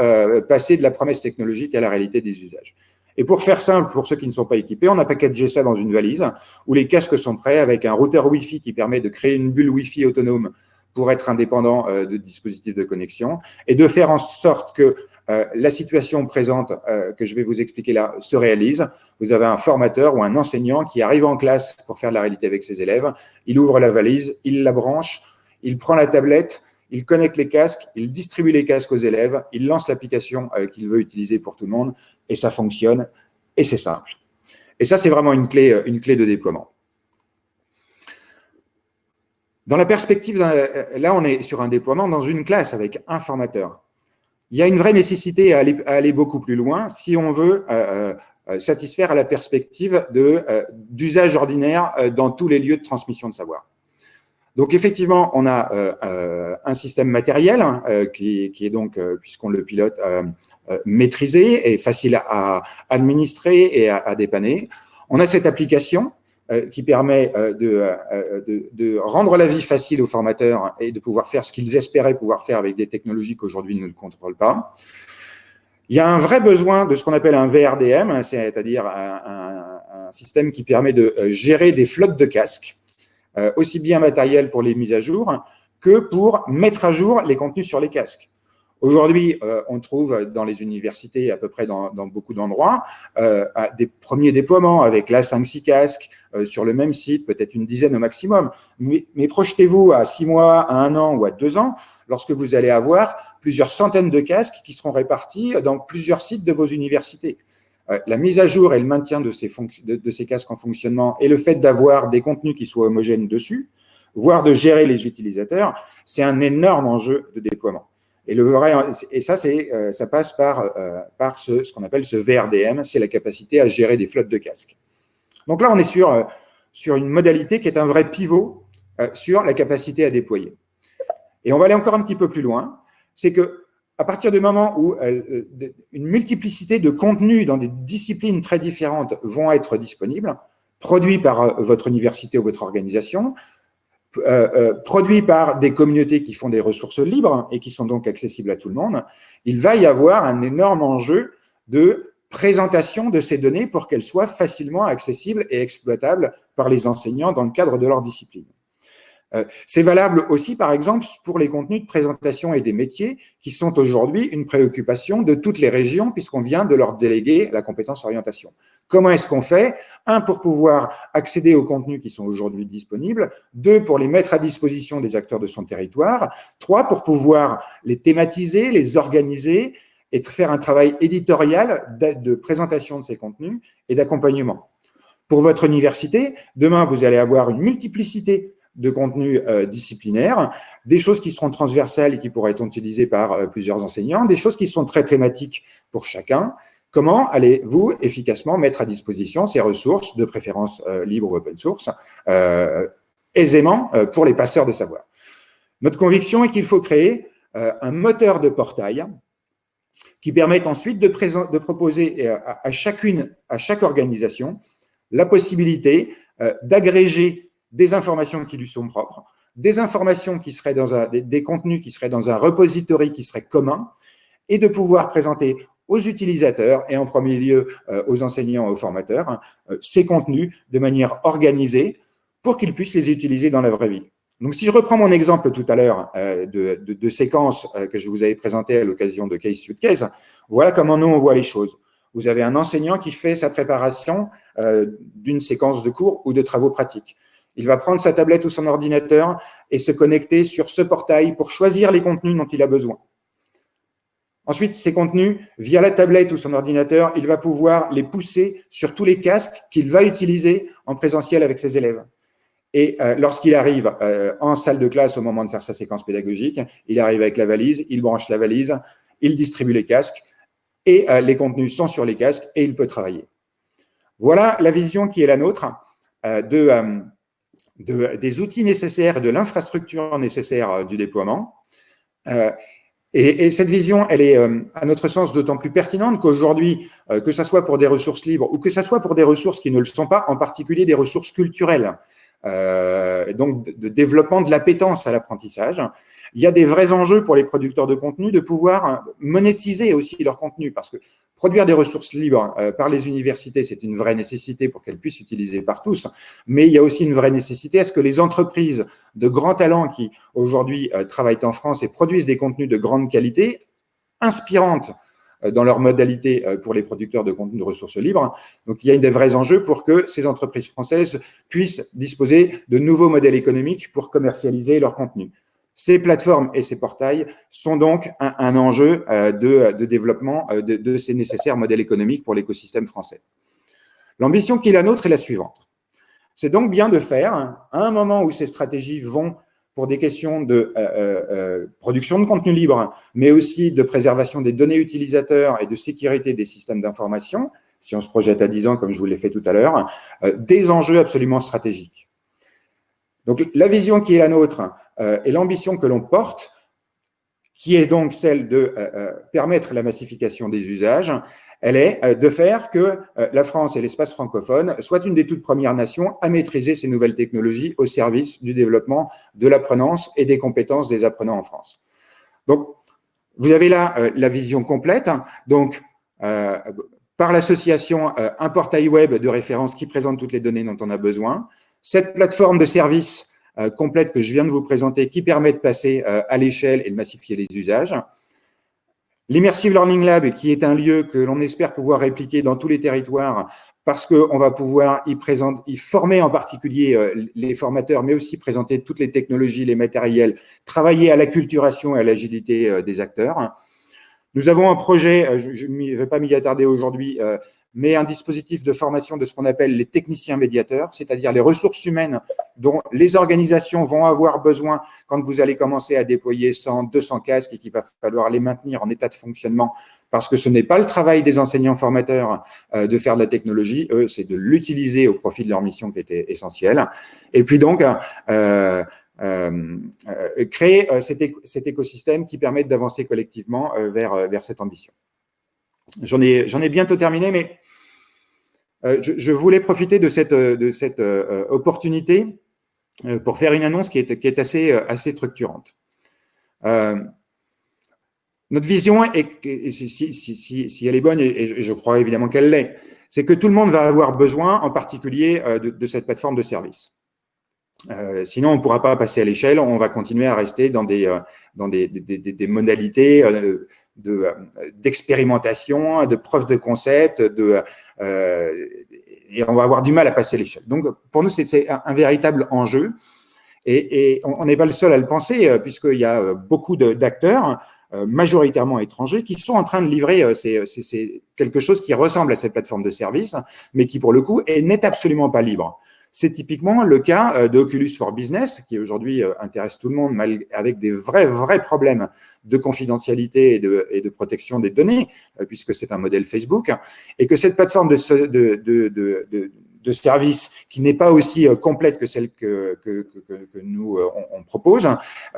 passer de la promesse technologique à la réalité des usages. Et pour faire simple, pour ceux qui ne sont pas équipés, on a packagé ça dans une valise où les casques sont prêts avec un routeur Wi-Fi qui permet de créer une bulle Wi-Fi autonome pour être indépendant euh, de dispositifs de connexion et de faire en sorte que euh, la situation présente euh, que je vais vous expliquer là se réalise. Vous avez un formateur ou un enseignant qui arrive en classe pour faire la réalité avec ses élèves. Il ouvre la valise, il la branche, il prend la tablette, il connecte les casques, il distribue les casques aux élèves, il lance l'application euh, qu'il veut utiliser pour tout le monde, et ça fonctionne, et c'est simple. Et ça, c'est vraiment une clé, euh, une clé de déploiement. Dans la perspective, euh, là, on est sur un déploiement dans une classe avec un formateur. Il y a une vraie nécessité à aller, beaucoup plus loin si on veut satisfaire à la perspective d'usage ordinaire dans tous les lieux de transmission de savoir. Donc effectivement, on a euh, euh, un système matériel hein, euh, qui, est donc, puisqu'on le pilote, maîtrisé et facile à administrer et à dépanner. On a cette application qui permet de, de, de, rendre la vie facile aux formateurs et de pouvoir faire ce qu'ils espéraient pouvoir faire avec des technologies qu'aujourd'hui ne contrôlent pas. Il y a un vrai besoin de ce qu'on appelle un VRDM, hein, c'est-à-dire un, un, un, système qui permet de gérer des flottes de casques euh, aussi bien matériel pour les mises à jour que pour mettre à jour les contenus sur les casques. Aujourd'hui, euh, on trouve dans les universités, à peu près dans, beaucoup d'endroits, euh, des premiers déploiements avec la 5-6 casques euh, sur le même site, peut-être une dizaine au maximum. Mais, projetez-vous à 6 mois, à 1 an ou à 2 ans, lorsque vous allez avoir plusieurs centaines de casques qui seront répartis dans plusieurs sites de vos universités. La mise à jour et le maintien de, ces casques en fonctionnement et le fait d'avoir des contenus qui soient homogènes dessus, voire de gérer les utilisateurs, c'est un énorme enjeu de déploiement. Et, le vrai, et ça, c'est, euh, ça passe par, euh, par ce, ce qu'on appelle ce VRDM, c'est la capacité à gérer des flottes de casques. Donc là, on est sur, sur une modalité qui est un vrai pivot sur la capacité à déployer. Et on va aller encore un petit peu plus loin, c'est que à partir du moment où euh, une multiplicité de contenus dans des disciplines très différentes vont être disponibles, produits par euh, votre université ou votre organisation, euh, produits par des communautés qui font des ressources libres et qui sont donc accessibles à tout le monde, il va y avoir un énorme enjeu de présentation de ces données pour qu'elles soient facilement accessibles et exploitables par les enseignants dans le cadre de leur discipline. Euh, c'est valable aussi, par exemple, pour les contenus de présentation et des métiers qui sont aujourd'hui une préoccupation de toutes les régions puisqu'on vient de leur déléguer la compétence orientation. Comment est-ce qu'on fait? Un, pour pouvoir accéder aux contenus qui sont aujourd'hui disponibles. Deux, pour les mettre à disposition des acteurs de son territoire. Trois, pour pouvoir les thématiser, les organiser et faire un travail éditorial de présentation de ces contenus et d'accompagnement. Pour votre université, demain, vous allez avoir une multiplicité de contenu euh, disciplinaire, des choses qui seront transversales et qui pourraient être utilisées par euh, plusieurs enseignants, des choses qui sont très thématiques pour chacun. Comment allez-vous efficacement mettre à disposition ces ressources, de préférence euh, libre ou open source, aisément pour les passeurs de savoir? Notre conviction est qu'il faut créer un moteur de portail qui permette ensuite de, proposer à, chacune, à chaque organisation, la possibilité d'agréger des informations qui lui sont propres, des informations qui seraient dans un, des, contenus qui seraient dans un repository qui serait commun, et de pouvoir présenter aux utilisateurs et en premier lieu euh, aux enseignants, aux formateurs, euh, ces contenus de manière organisée pour qu'ils puissent les utiliser dans la vraie vie. Donc, si je reprends mon exemple tout à l'heure de, de, séquence que je vous avais présenté à l'occasion de Case Suitcase, voilà comment nous, on voit les choses. Vous avez un enseignant qui fait sa préparation d'une séquence de cours ou de travaux pratiques. Il va prendre sa tablette ou son ordinateur et se connecter sur ce portail pour choisir les contenus dont il a besoin. Ensuite, ces contenus, via la tablette ou son ordinateur, il va pouvoir les pousser sur tous les casques qu'il va utiliser en présentiel avec ses élèves. Et euh, lorsqu'il arrive euh, en salle de classe au moment de faire sa séquence pédagogique, il arrive avec la valise, il branche la valise, il distribue les casques et euh, les contenus sont sur les casques et il peut travailler. Voilà la vision qui est la nôtre de, de, des outils nécessaires, de l'infrastructure nécessaire du déploiement. Et, cette vision, elle est, euh, à notre sens, d'autant plus pertinente qu'aujourd'hui, euh, que ce soit pour des ressources libres ou que ce soit pour des ressources qui ne le sont pas, en particulier des ressources culturelles, euh, donc de, développement de l'appétence à l'apprentissage, il y a des vrais enjeux pour les producteurs de contenu de pouvoir monétiser aussi leur contenu, parce que Produire des ressources libres euh, par les universités, c'est une vraie nécessité pour qu'elles puissent utiliser par tous, mais il y a aussi une vraie nécessité à ce que les entreprises de grands talents qui aujourd'hui euh, travaillent en France et produisent des contenus de grande qualité, inspirantes euh, dans leur modalité pour les producteurs de contenus de ressources libres. Donc, il y a des vrais enjeux pour que ces entreprises françaises puissent disposer de nouveaux modèles économiques pour commercialiser leurs contenus. Ces plateformes et ces portails sont donc un, enjeu euh, de, développement euh, de, ces nécessaires modèles économiques pour l'écosystème français. L'ambition qui est la nôtre est la suivante. C'est donc bien de faire, à un moment où ces stratégies vont pour des questions de euh, production de contenu libre, mais aussi de préservation des données utilisateurs et de sécurité des systèmes d'information, si on se projette à 10 ans, comme je vous l'ai fait tout à l'heure, des enjeux absolument stratégiques. Donc, la vision qui est la nôtre euh, et l'ambition que l'on porte, qui est donc celle de euh, euh, permettre la massification des usages, elle est de faire que la France et l'espace francophone soient une des toutes premières nations à maîtriser ces nouvelles technologies au service du développement de l'apprenance et des compétences des apprenants en France. Donc, vous avez là la vision complète. Donc, par l'association un portail web de référence qui présente toutes les données dont on a besoin, cette plateforme de service euh, complète que je viens de vous présenter qui permet de passer euh, à l'échelle et de massifier les usages. L'Immersive Learning Lab, qui est un lieu que l'on espère pouvoir répliquer dans tous les territoires parce qu'on va pouvoir y, y former en particulier euh, les formateurs, mais aussi présenter toutes les technologies, les matériels, travailler à l'acculturation et à l'agilité des acteurs. Nous avons un projet, je ne vais pas m'y attarder aujourd'hui, mais un dispositif de formation de ce qu'on appelle les techniciens médiateurs, c'est-à-dire les ressources humaines dont les organisations vont avoir besoin quand vous allez commencer à déployer 100, 200 casques et qu'il va falloir les maintenir en état de fonctionnement parce que ce n'est pas le travail des enseignants formateurs euh, de faire de la technologie, eux, c'est de l'utiliser au profit de leur mission qui était essentielle. Et puis donc, euh, euh, créer cet, écosystème qui permette d'avancer collectivement vers, vers cette ambition. J'en ai, bientôt terminé, mais euh, je, voulais profiter de cette, cette euh, opportunité euh, pour faire une annonce qui est, assez, structurante. notre vision, si, elle est bonne, et, je crois évidemment qu'elle l'est, c'est que tout le monde va avoir besoin, en particulier, de, cette plateforme de service. sinon, on ne pourra pas passer à l'échelle, on va continuer à rester dans des modalités d'expérimentation, de, de preuve de concept, de, euh, et on va avoir du mal à passer l'échelle. Donc, pour nous, c'est un, véritable enjeu. Et, on n'est pas le seul à le penser, euh, puisqu'il y a euh, beaucoup d'acteurs, majoritairement étrangers, qui sont en train de livrer c'est quelque chose qui ressemble à cette plateforme de service, mais qui, pour le coup, n'est absolument pas libre. C'est typiquement le cas euh, d'Oculus for Business, qui aujourd'hui euh, intéresse tout le monde, avec des vrais, vrais problèmes de confidentialité et de, et de protection des données, euh, puisque c'est un modèle Facebook, et que cette plateforme de, de, de, de service qui n'est pas aussi complète que celle que, que, que, nous on, propose,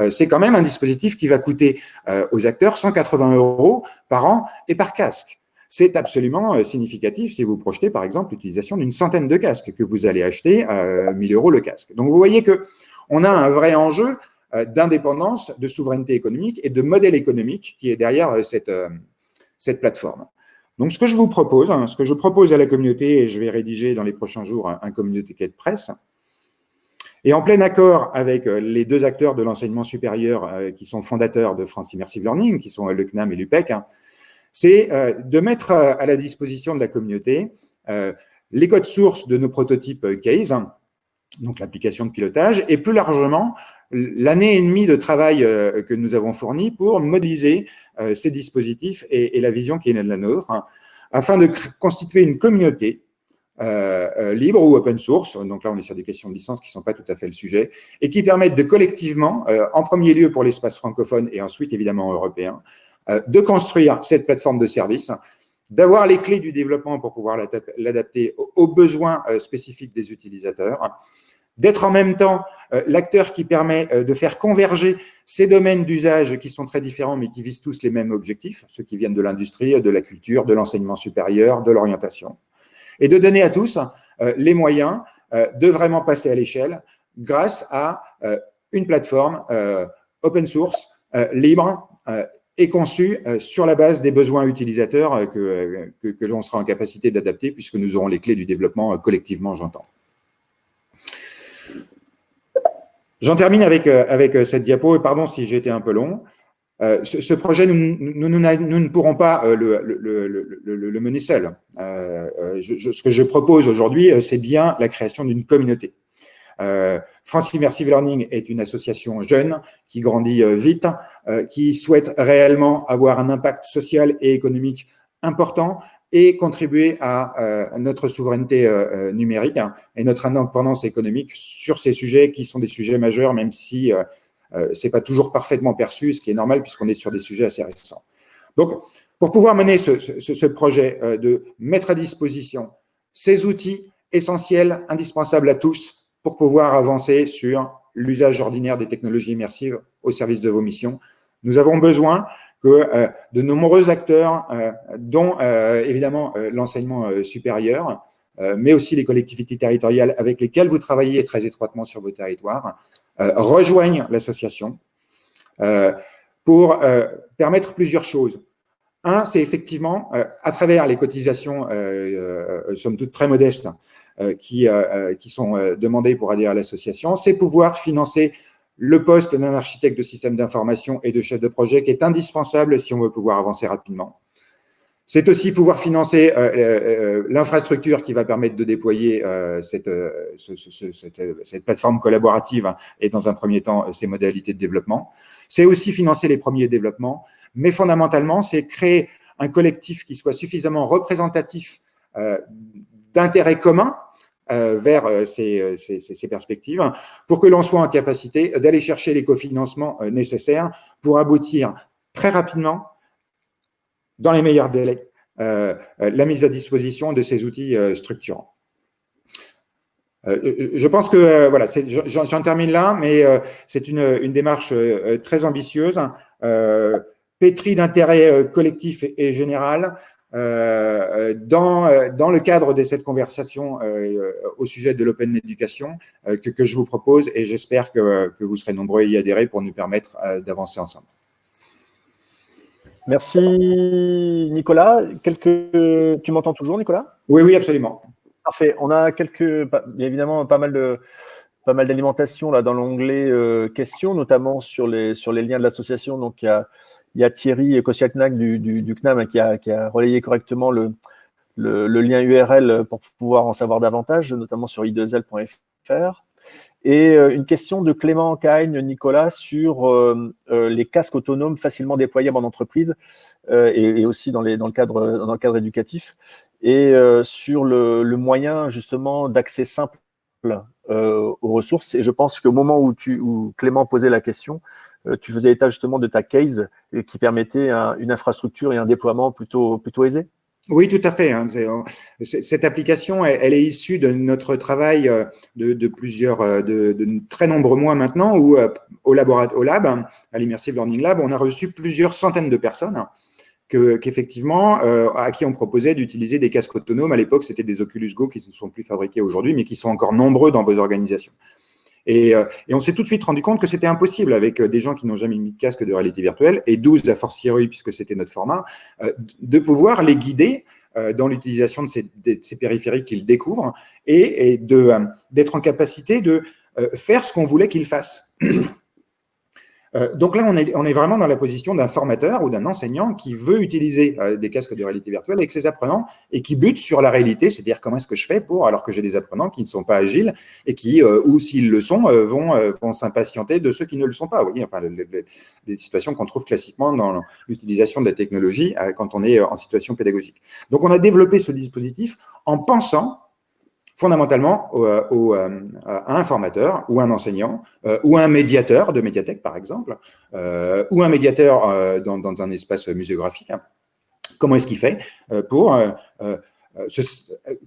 c'est quand même un dispositif qui va coûter aux acteurs 180 euros par an et par casque. C'est absolument euh, significatif si vous projetez, par exemple, l'utilisation d'une centaine de casques que vous allez acheter à 1000 euros le casque. Donc, vous voyez que on a un vrai enjeu euh, d'indépendance, de souveraineté économique et de modèle économique qui est derrière euh, cette, cette plateforme. Donc, ce que je vous propose, hein, ce que je propose à la communauté, et je vais rédiger dans les prochains jours un, communauté de presse, Et en plein accord avec les deux acteurs de l'enseignement supérieur qui sont fondateurs de France Immersive Learning, qui sont le CNAM et l'UPEC, hein, c'est de mettre à la disposition de la communauté les codes sources de nos prototypes case, donc l'application de pilotage, et plus largement l'année et demie de travail euh, que nous avons fourni pour modéliser euh, ces dispositifs et, la vision qui est la nôtre, afin de constituer une communauté euh, libre ou open source, donc là on est sur des questions de licence qui ne sont pas tout à fait le sujet, et qui permettent de collectivement, en premier lieu pour l'espace francophone et ensuite évidemment européen, de construire cette plateforme de service d'avoir les clés du développement pour pouvoir l'adapter aux besoins spécifiques des utilisateurs, d'être en même temps euh, l'acteur qui permet euh, de faire converger ces domaines d'usage qui sont très différents mais qui visent tous les mêmes objectifs, ceux qui viennent de l'industrie, de la culture, de l'enseignement supérieur, de l'orientation, et de donner à tous euh, les moyens de vraiment passer à l'échelle grâce à une plateforme open source, libre et conçue sur la base des besoins utilisateurs que, l'on sera en capacité d'adapter puisque nous aurons les clés du développement collectivement, j'entends. J'en termine avec, euh, avec euh, cette diapo, et pardon si j'étais un peu long. Euh, ce, projet, nous, nous, nous, ne pourrons pas le, le, le, le, mener seul. ce que je propose aujourd'hui, c'est bien la création d'une communauté. France Immersive Learning est une association jeune qui grandit vite, qui souhaite réellement avoir un impact social et économique important, et contribuer à euh, notre souveraineté euh, euh, numérique hein, et notre indépendance économique sur ces sujets qui sont des sujets majeurs, même si euh, c'est pas toujours parfaitement perçu, ce qui est normal puisqu'on est sur des sujets assez récents. Donc, pour pouvoir mener ce, ce, ce projet de mettre à disposition ces outils essentiels, indispensables à tous, pour pouvoir avancer sur l'usage ordinaire des technologies immersives au service de vos missions, nous avons besoin que euh, de nombreux acteurs, euh, dont euh, évidemment l'enseignement supérieur, mais aussi les collectivités territoriales avec lesquelles vous travaillez très étroitement sur vos territoires, rejoignent l'association pour permettre plusieurs choses. Un, c'est effectivement, à travers les cotisations, somme toute très modestes, qui, qui sont demandées pour adhérer à l'association, c'est pouvoir financer le poste d'un architecte de système d'information et de chef de projet qui est indispensable si on veut pouvoir avancer rapidement. C'est aussi pouvoir financer euh, euh, euh, l'infrastructure qui va permettre de déployer cette, plateforme collaborative et dans un premier temps ses modalités de développement. C'est aussi financer les premiers développements, mais fondamentalement c'est créer un collectif qui soit suffisamment représentatif d'intérêts communs vers euh, euh, ces, perspectives pour que l'on soit en capacité d'aller chercher les cofinancements nécessaires pour aboutir très rapidement, dans les meilleurs délais, la mise à disposition de ces outils structurants. je pense que, voilà, j'en termine là, mais c'est une, une, démarche très ambitieuse, pétrie d'intérêt collectif et général, euh, dans, euh, dans le cadre de cette conversation euh, au sujet de l'open education que, que, je vous propose et j'espère que, que, vous serez nombreux à y adhérer pour nous permettre d'avancer ensemble. Merci Nicolas. Quelques... Tu m'entends toujours Nicolas? Oui, oui, absolument. Parfait. On a quelques, évidemment pas mal de pas mal d'alimentation là dans l'onglet questions, notamment sur les sur les liens de l'association. Donc il y a il y a Thierry Kosiaknak du, CNAM qui a, relayé correctement le, lien URL pour pouvoir en savoir davantage, notamment sur i2l.fr. Et euh, une question de Clément Cagne, Nicolas, sur euh, euh, les casques autonomes facilement déployables en entreprise et, aussi dans, le cadre, éducatif, et sur le, moyen justement d'accès simple aux ressources. Et je pense qu'au moment où, tu, où Clément posait la question, tu faisais état justement de ta case euh, qui permettait une infrastructure et un déploiement plutôt, plutôt aisé? Oui, tout à fait. Hein. Cette application, elle, est issue de notre travail euh, de, plusieurs, de, très nombreux mois maintenant, où au, laboratoire, au lab, à l'Immersive Learning Lab, on a reçu plusieurs centaines de personnes à qui on proposait d'utiliser des casques autonomes. À l'époque, c'était des Oculus Go qui ne sont plus fabriqués aujourd'hui, mais qui sont encore nombreux dans vos organisations. Euh, et, on s'est tout de suite rendu compte que c'était impossible avec euh, des gens qui n'ont jamais mis de casque de réalité virtuelle, et 12 à fortiori, puisque c'était notre format, euh, de pouvoir les guider dans l'utilisation de ces, périphériques qu'ils découvrent et, et d'être en capacité de faire ce qu'on voulait qu'il fasse. Euh, donc là, on est, on est, vraiment dans la position d'un formateur ou d'un enseignant qui veut utiliser euh, des casques de réalité virtuelle avec ses apprenants et qui bute sur la réalité, c'est-à-dire comment est-ce que je fais pour, alors que j'ai des apprenants qui ne sont pas agiles et qui, euh, ou s'ils le sont, vont, vont s'impatienter de ceux qui ne le sont pas. Vous voyez, enfin, des situations qu'on trouve classiquement dans l'utilisation de la technologie quand on est en situation pédagogique. Donc, on a développé ce dispositif en pensant fondamentalement euh, euh, à un formateur ou un enseignant euh, ou un médiateur de médiathèque, par exemple, ou un médiateur dans, un espace muséographique. Hein. Comment est-ce qu'il fait pour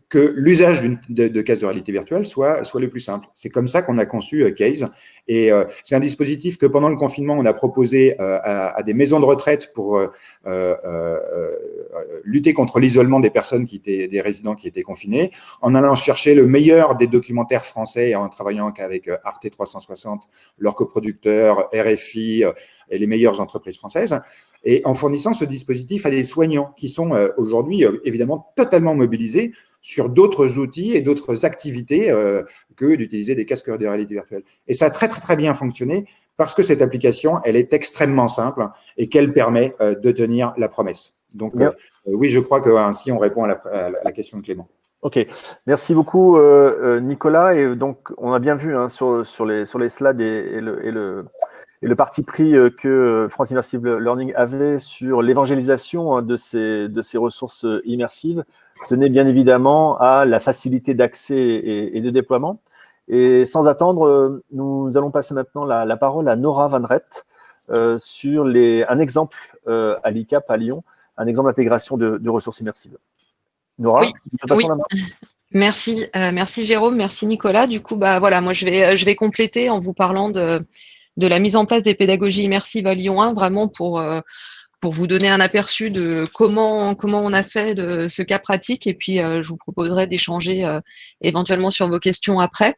que l'usage de, de case de réalité virtuelle soit, soit le plus simple. C'est comme ça qu'on a conçu euh, Case. Et euh, c'est un dispositif que pendant le confinement, on a proposé à, des maisons de retraite pour lutter contre l'isolement des personnes qui étaient des résidents qui étaient confinés, en allant chercher le meilleur des documentaires français en travaillant avec Arte 360, leurs coproducteurs, RFI et les meilleures entreprises françaises et en fournissant ce dispositif à des soignants qui sont euh, aujourd'hui euh, évidemment totalement mobilisés sur d'autres outils et d'autres activités euh, que d'utiliser des casques de réalité virtuelle. Et ça a très très très bien fonctionné parce que cette application, elle est extrêmement simple et qu'elle permet de tenir la promesse. Donc oui, je crois qu'ainsi on répond à la, question de Clément. Ok, merci beaucoup Nicolas. Et donc on a bien vu hein, sur, sur, les, sur les slides et, le, et le et le parti pris euh, que euh, France Immersive Learning avait sur l'évangélisation hein, de ces, de ces ressources euh, immersives tenait bien évidemment à la facilité d'accès et, de déploiement. Et sans attendre, nous allons passer maintenant la, parole à Nora Van Rett sur les, un exemple à l'ICAP à Lyon, un exemple d'intégration de, ressources immersives. Nora, oui, oui. la main. Merci, merci Jérôme, merci Nicolas. Du coup, bah voilà, moi je vais, je vais compléter en vous parlant de, de la mise en place des pédagogies immersives à Lyon 1, vraiment pour, euh, pour vous donner un aperçu de comment, comment on a fait de ce cas pratique. Et puis, euh, je vous proposerai d'échanger euh, éventuellement sur vos questions après.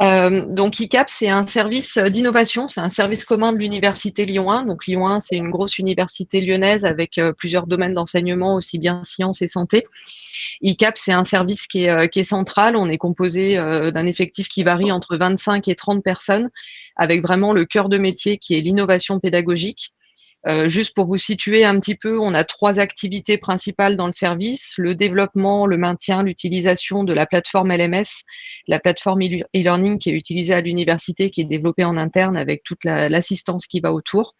donc, ICAP, c'est un service d'innovation, c'est un service commun de l'Université Lyon 1. Donc, Lyon 1, c'est une grosse université lyonnaise avec plusieurs domaines d'enseignement, aussi bien sciences et santé. ICAP, c'est un service qui est, central. On est composé d'un effectif qui varie entre 25 et 30 personnes avec vraiment le cœur de métier qui est l'innovation pédagogique. Euh, juste pour vous situer un petit peu, on a trois activités principales dans le service, le développement, le maintien, l'utilisation de la plateforme LMS, la plateforme e-learning qui est utilisée à l'université, qui est développée en interne avec toute l'assistance qui va autour.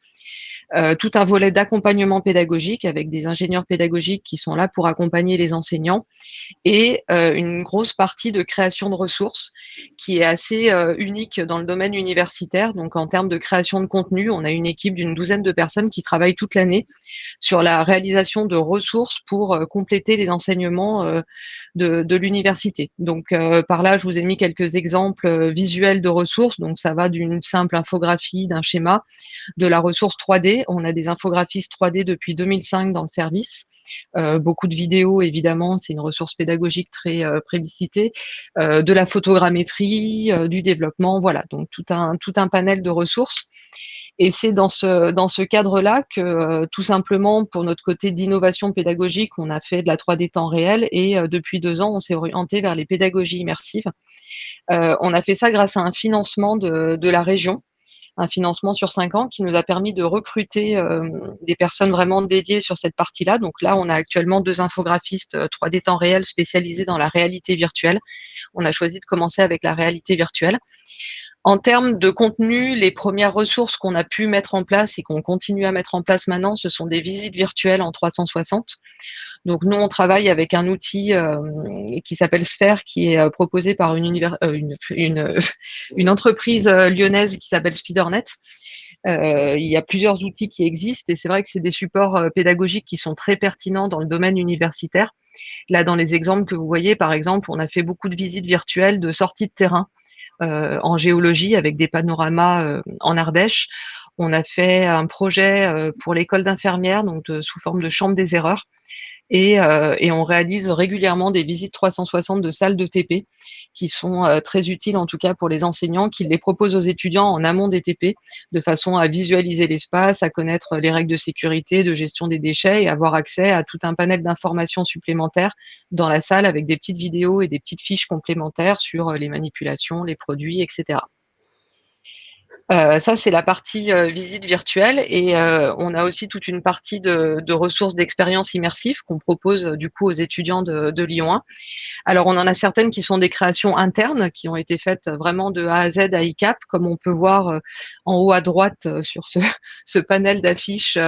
Euh, tout un volet d'accompagnement pédagogique avec des ingénieurs pédagogiques qui sont là pour accompagner les enseignants et euh, une grosse partie de création de ressources qui est assez euh, unique dans le domaine universitaire. Donc en termes de création de contenu, on a une équipe d'une douzaine de personnes qui travaillent toute l'année sur la réalisation de ressources pour compléter les enseignements de, de l'université. Donc par là, je vous ai mis quelques exemples visuels de ressources. Donc ça va d'une simple infographie, d'un schéma, de la ressource 3D on a des infographistes 3D depuis 2005 dans le service. Euh, beaucoup de vidéos, évidemment, c'est une ressource pédagogique très euh, euh de la photogrammétrie, euh, du développement, voilà, donc tout un, panel de ressources. Et c'est dans ce, cadre-là que, tout simplement, pour notre côté d'innovation pédagogique, on a fait de la 3D temps réel et depuis deux ans, on s'est orienté vers les pédagogies immersives. on a fait ça grâce à un financement de la région un financement sur cinq ans qui nous a permis de recruter euh, des personnes vraiment dédiées sur cette partie-là. Donc là, on a actuellement deux infographistes 3D euh, temps réel spécialisés dans la réalité virtuelle. On a choisi de commencer avec la réalité virtuelle. En termes de contenu, les premières ressources qu'on a pu mettre en place et qu'on continue à mettre en place maintenant, ce sont des visites virtuelles en 360. Donc nous, on travaille avec un outil euh, qui s'appelle Sphere, qui est euh, proposé par une, euh, une, entreprise lyonnaise qui s'appelle Spidernet. il y a plusieurs outils qui existent et c'est vrai que c'est des supports pédagogiques qui sont très pertinents dans le domaine universitaire. Là, dans les exemples que vous voyez, par exemple, on a fait beaucoup de visites virtuelles de sorties de terrain en géologie avec des panoramas en Ardèche. On a fait un projet pour l'école d'infirmières, donc sous forme de chambre des erreurs. Et, euh, et, on réalise régulièrement des visites 360 de salles de TP qui sont très utiles en tout cas pour les enseignants, qui les proposent aux étudiants en amont des TP, de façon à visualiser l'espace, à connaître les règles de sécurité, de gestion des déchets et avoir accès à tout un panel d'informations supplémentaires dans la salle avec des petites vidéos et des petites fiches complémentaires sur les manipulations, les produits, etc. Euh, ça, c'est la partie euh, visite virtuelle et euh, on a aussi toute une partie de, de ressources d'expérience immersive qu'on propose du coup aux étudiants de, de, Lyon 1. Alors, on en a certaines qui sont des créations internes qui ont été faites vraiment de A à Z à ICAP, comme on peut voir en haut à droite sur ce, ce panel d'affiches,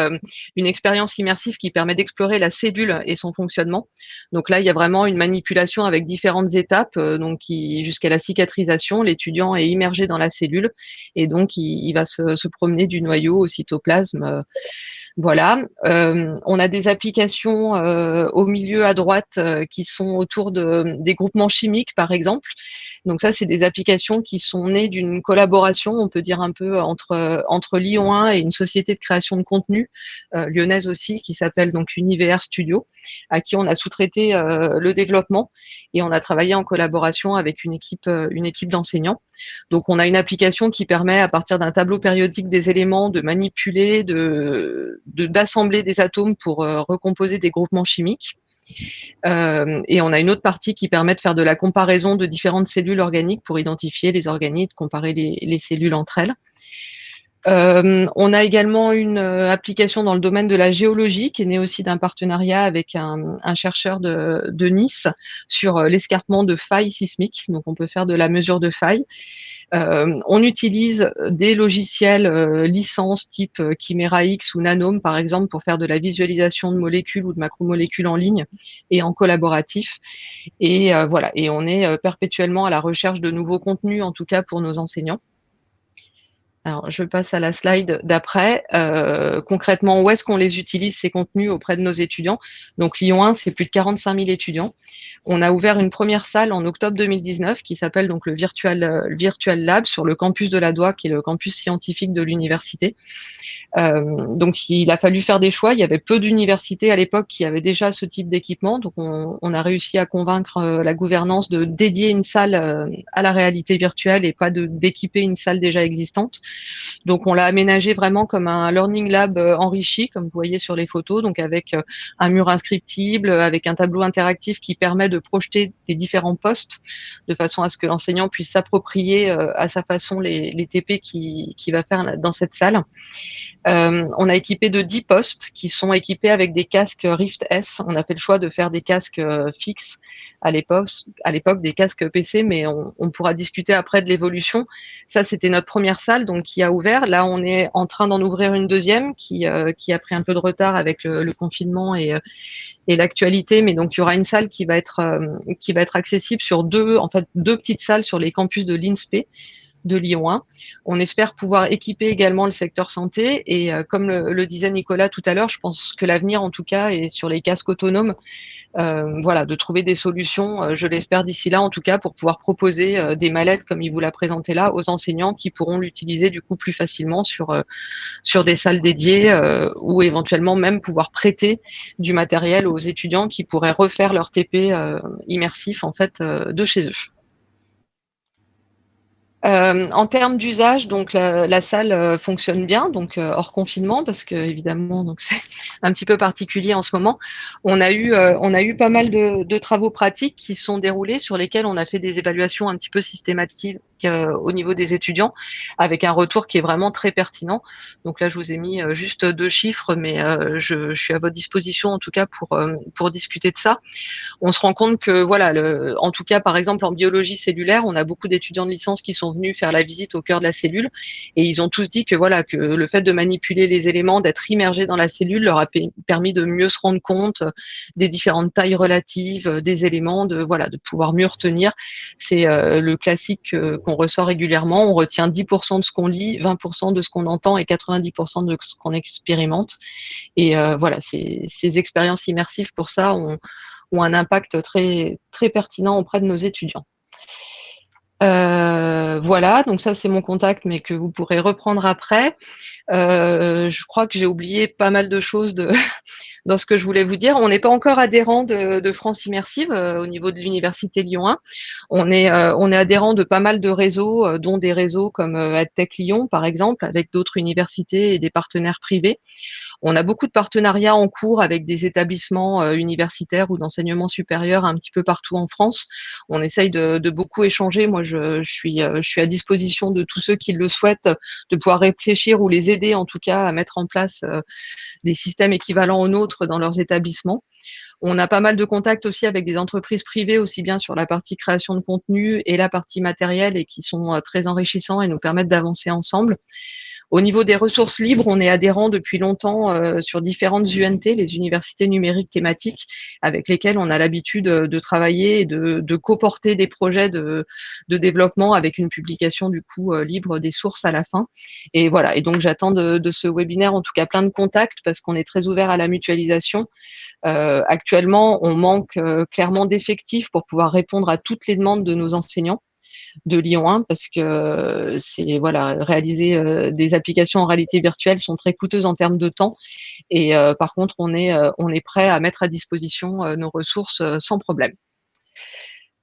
une expérience immersive qui permet d'explorer la cellule et son fonctionnement. Donc là, il y a vraiment une manipulation avec différentes étapes, donc jusqu'à la cicatrisation, l'étudiant est immergé dans la cellule et donc il, va se, promener du noyau au cytoplasme. Euh, voilà. Euh, on a des applications euh, au milieu à droite qui sont autour de, des groupements chimiques, par exemple. Donc ça, c'est des applications qui sont nées d'une collaboration, on peut dire un peu entre entre Lyon 1 et une société de création de contenu lyonnaise aussi, qui s'appelle donc Univers Studio, à qui on a sous-traité le développement et on a travaillé en collaboration avec une équipe une équipe d'enseignants. Donc, on a une application qui permet, à partir d'un tableau périodique des éléments, de manipuler, de d'assembler des atomes pour euh, recomposer des groupements chimiques. Euh, et on a une autre partie qui permet de faire de la comparaison de différentes cellules organiques pour identifier les organites, comparer les, cellules entre elles. Euh, on a également une application dans le domaine de la géologie qui est née aussi d'un partenariat avec un, chercheur de, Nice sur l'escarpement de failles sismiques. Donc on peut faire de la mesure de failles. Euh, on utilise des logiciels euh, licences type euh, Chimera X ou Nanome, par exemple, pour faire de la visualisation de molécules ou de macromolécules en ligne et en collaboratif. Et voilà, et on est perpétuellement à la recherche de nouveaux contenus, en tout cas pour nos enseignants. Alors, je passe à la slide d'après. concrètement, où est-ce qu'on les utilise, ces contenus, auprès de nos étudiants? Donc, Lyon 1, c'est plus de 45 000 étudiants. On a ouvert une première salle en octobre 2019 qui s'appelle donc le Virtual, euh, Virtual Lab sur le campus de la Doua, qui est le campus scientifique de l'université. Euh, donc il a fallu faire des choix. Il y avait peu d'universités à l'époque qui avaient déjà ce type d'équipement. Donc on, a réussi à convaincre euh, la gouvernance de dédier une salle à la réalité virtuelle et pas d'équiper une salle déjà existante. Donc on l'a aménagé vraiment comme un learning lab enrichi, comme vous voyez sur les photos, donc avec un mur inscriptible, avec un tableau interactif qui permet de projeter les différents postes de façon à ce que l'enseignant puisse s'approprier euh, à sa façon les, TP qu'il qui va faire dans cette salle. Euh, on a équipé de 10 postes qui sont équipés avec des casques Rift S. On a fait le choix de faire des casques euh, fixes à l'époque, des casques PC, mais on, pourra discuter après de l'évolution. Ça, c'était notre première salle, donc qui a ouvert. Là, on est en train d'en ouvrir une deuxième qui, qui a pris un peu de retard avec le, confinement et, et l'actualité, mais donc il y aura une salle qui va être qui va être accessible sur deux en fait deux petites salles sur les campus de l'INSPE de Lyon 1. On espère pouvoir équiper également le secteur santé et euh, comme le, disait Nicolas tout à l'heure, je pense que l'avenir en tout cas est sur les casques autonomes. Euh, voilà, de trouver des solutions, euh, je l'espère d'ici là en tout cas, pour pouvoir proposer des mallettes comme il vous l'a présenté là aux enseignants qui pourront l'utiliser du coup plus facilement sur, sur des salles dédiées ou éventuellement même pouvoir prêter du matériel aux étudiants qui pourraient refaire leur TP immersif en fait de chez eux. Euh, en termes d'usage, donc la, salle euh, fonctionne bien, donc euh, hors confinement, parce que évidemment, donc c'est un petit peu particulier en ce moment. On a eu, on a eu pas mal de, de, travaux pratiques qui sont déroulés sur lesquels on a fait des évaluations un petit peu systématiques euh, au niveau des étudiants, avec un retour qui est vraiment très pertinent. Donc là, je vous ai mis euh, juste deux chiffres, mais euh, je, suis à votre disposition en tout cas pour pour discuter de ça. On se rend compte que voilà, en tout cas par exemple en biologie cellulaire, on a beaucoup d'étudiants de licence qui sont venus faire la visite au cœur de la cellule et ils ont tous dit que voilà que le fait de manipuler les éléments, d'être immergé dans la cellule, leur a permis de mieux se rendre compte des différentes tailles relatives des éléments, de voilà de pouvoir mieux retenir. C'est le classique on ressort régulièrement. On retient 10% de ce qu'on lit, 20% de ce qu'on entend et 90% de ce qu'on expérimente. Et euh, voilà, ces, expériences immersives pour ça ont, un impact très, très pertinent auprès de nos étudiants. Euh, voilà, donc ça c'est mon contact, mais que vous pourrez reprendre après. Euh, je crois que j'ai oublié pas mal de choses dans ce que je voulais vous dire. On n'est pas encore adhérent de, France Immersive au niveau de l'Université Lyon 1. On est, on est adhérent de pas mal de réseaux, dont des réseaux comme EdTech Lyon, par exemple, avec d'autres universités et des partenaires privés. On a beaucoup de partenariats en cours avec des établissements euh, universitaires ou d'enseignement supérieur un petit peu partout en France. On essaye de, beaucoup échanger. Moi, je, suis, euh, je suis à disposition de tous ceux qui le souhaitent de pouvoir réfléchir ou les aider en tout cas à mettre en place euh, des systèmes équivalents aux nôtres dans leurs établissements. On a pas mal de contacts aussi avec des entreprises privées, aussi bien sur la partie création de contenu et la partie matérielle, et qui sont très enrichissants et nous permettent d'avancer ensemble. Au niveau des ressources libres, on est adhérent depuis longtemps euh, sur différentes UNT, les universités numériques thématiques, avec lesquelles on a l'habitude euh, de travailler et de, de coporter des projets de, développement avec une publication du coup euh, libre des sources à la fin. Et voilà. Et donc j'attends de, ce webinaire en tout cas plein de contacts parce qu'on est très ouvert à la mutualisation. actuellement, on manque clairement d'effectifs pour pouvoir répondre à toutes les demandes de nos enseignants de Lyon 1 parce que c'est voilà réaliser euh, des applications en réalité virtuelle sont très coûteuses en termes de temps et euh, par contre on est euh, on est prêt à mettre à disposition nos ressources sans problème.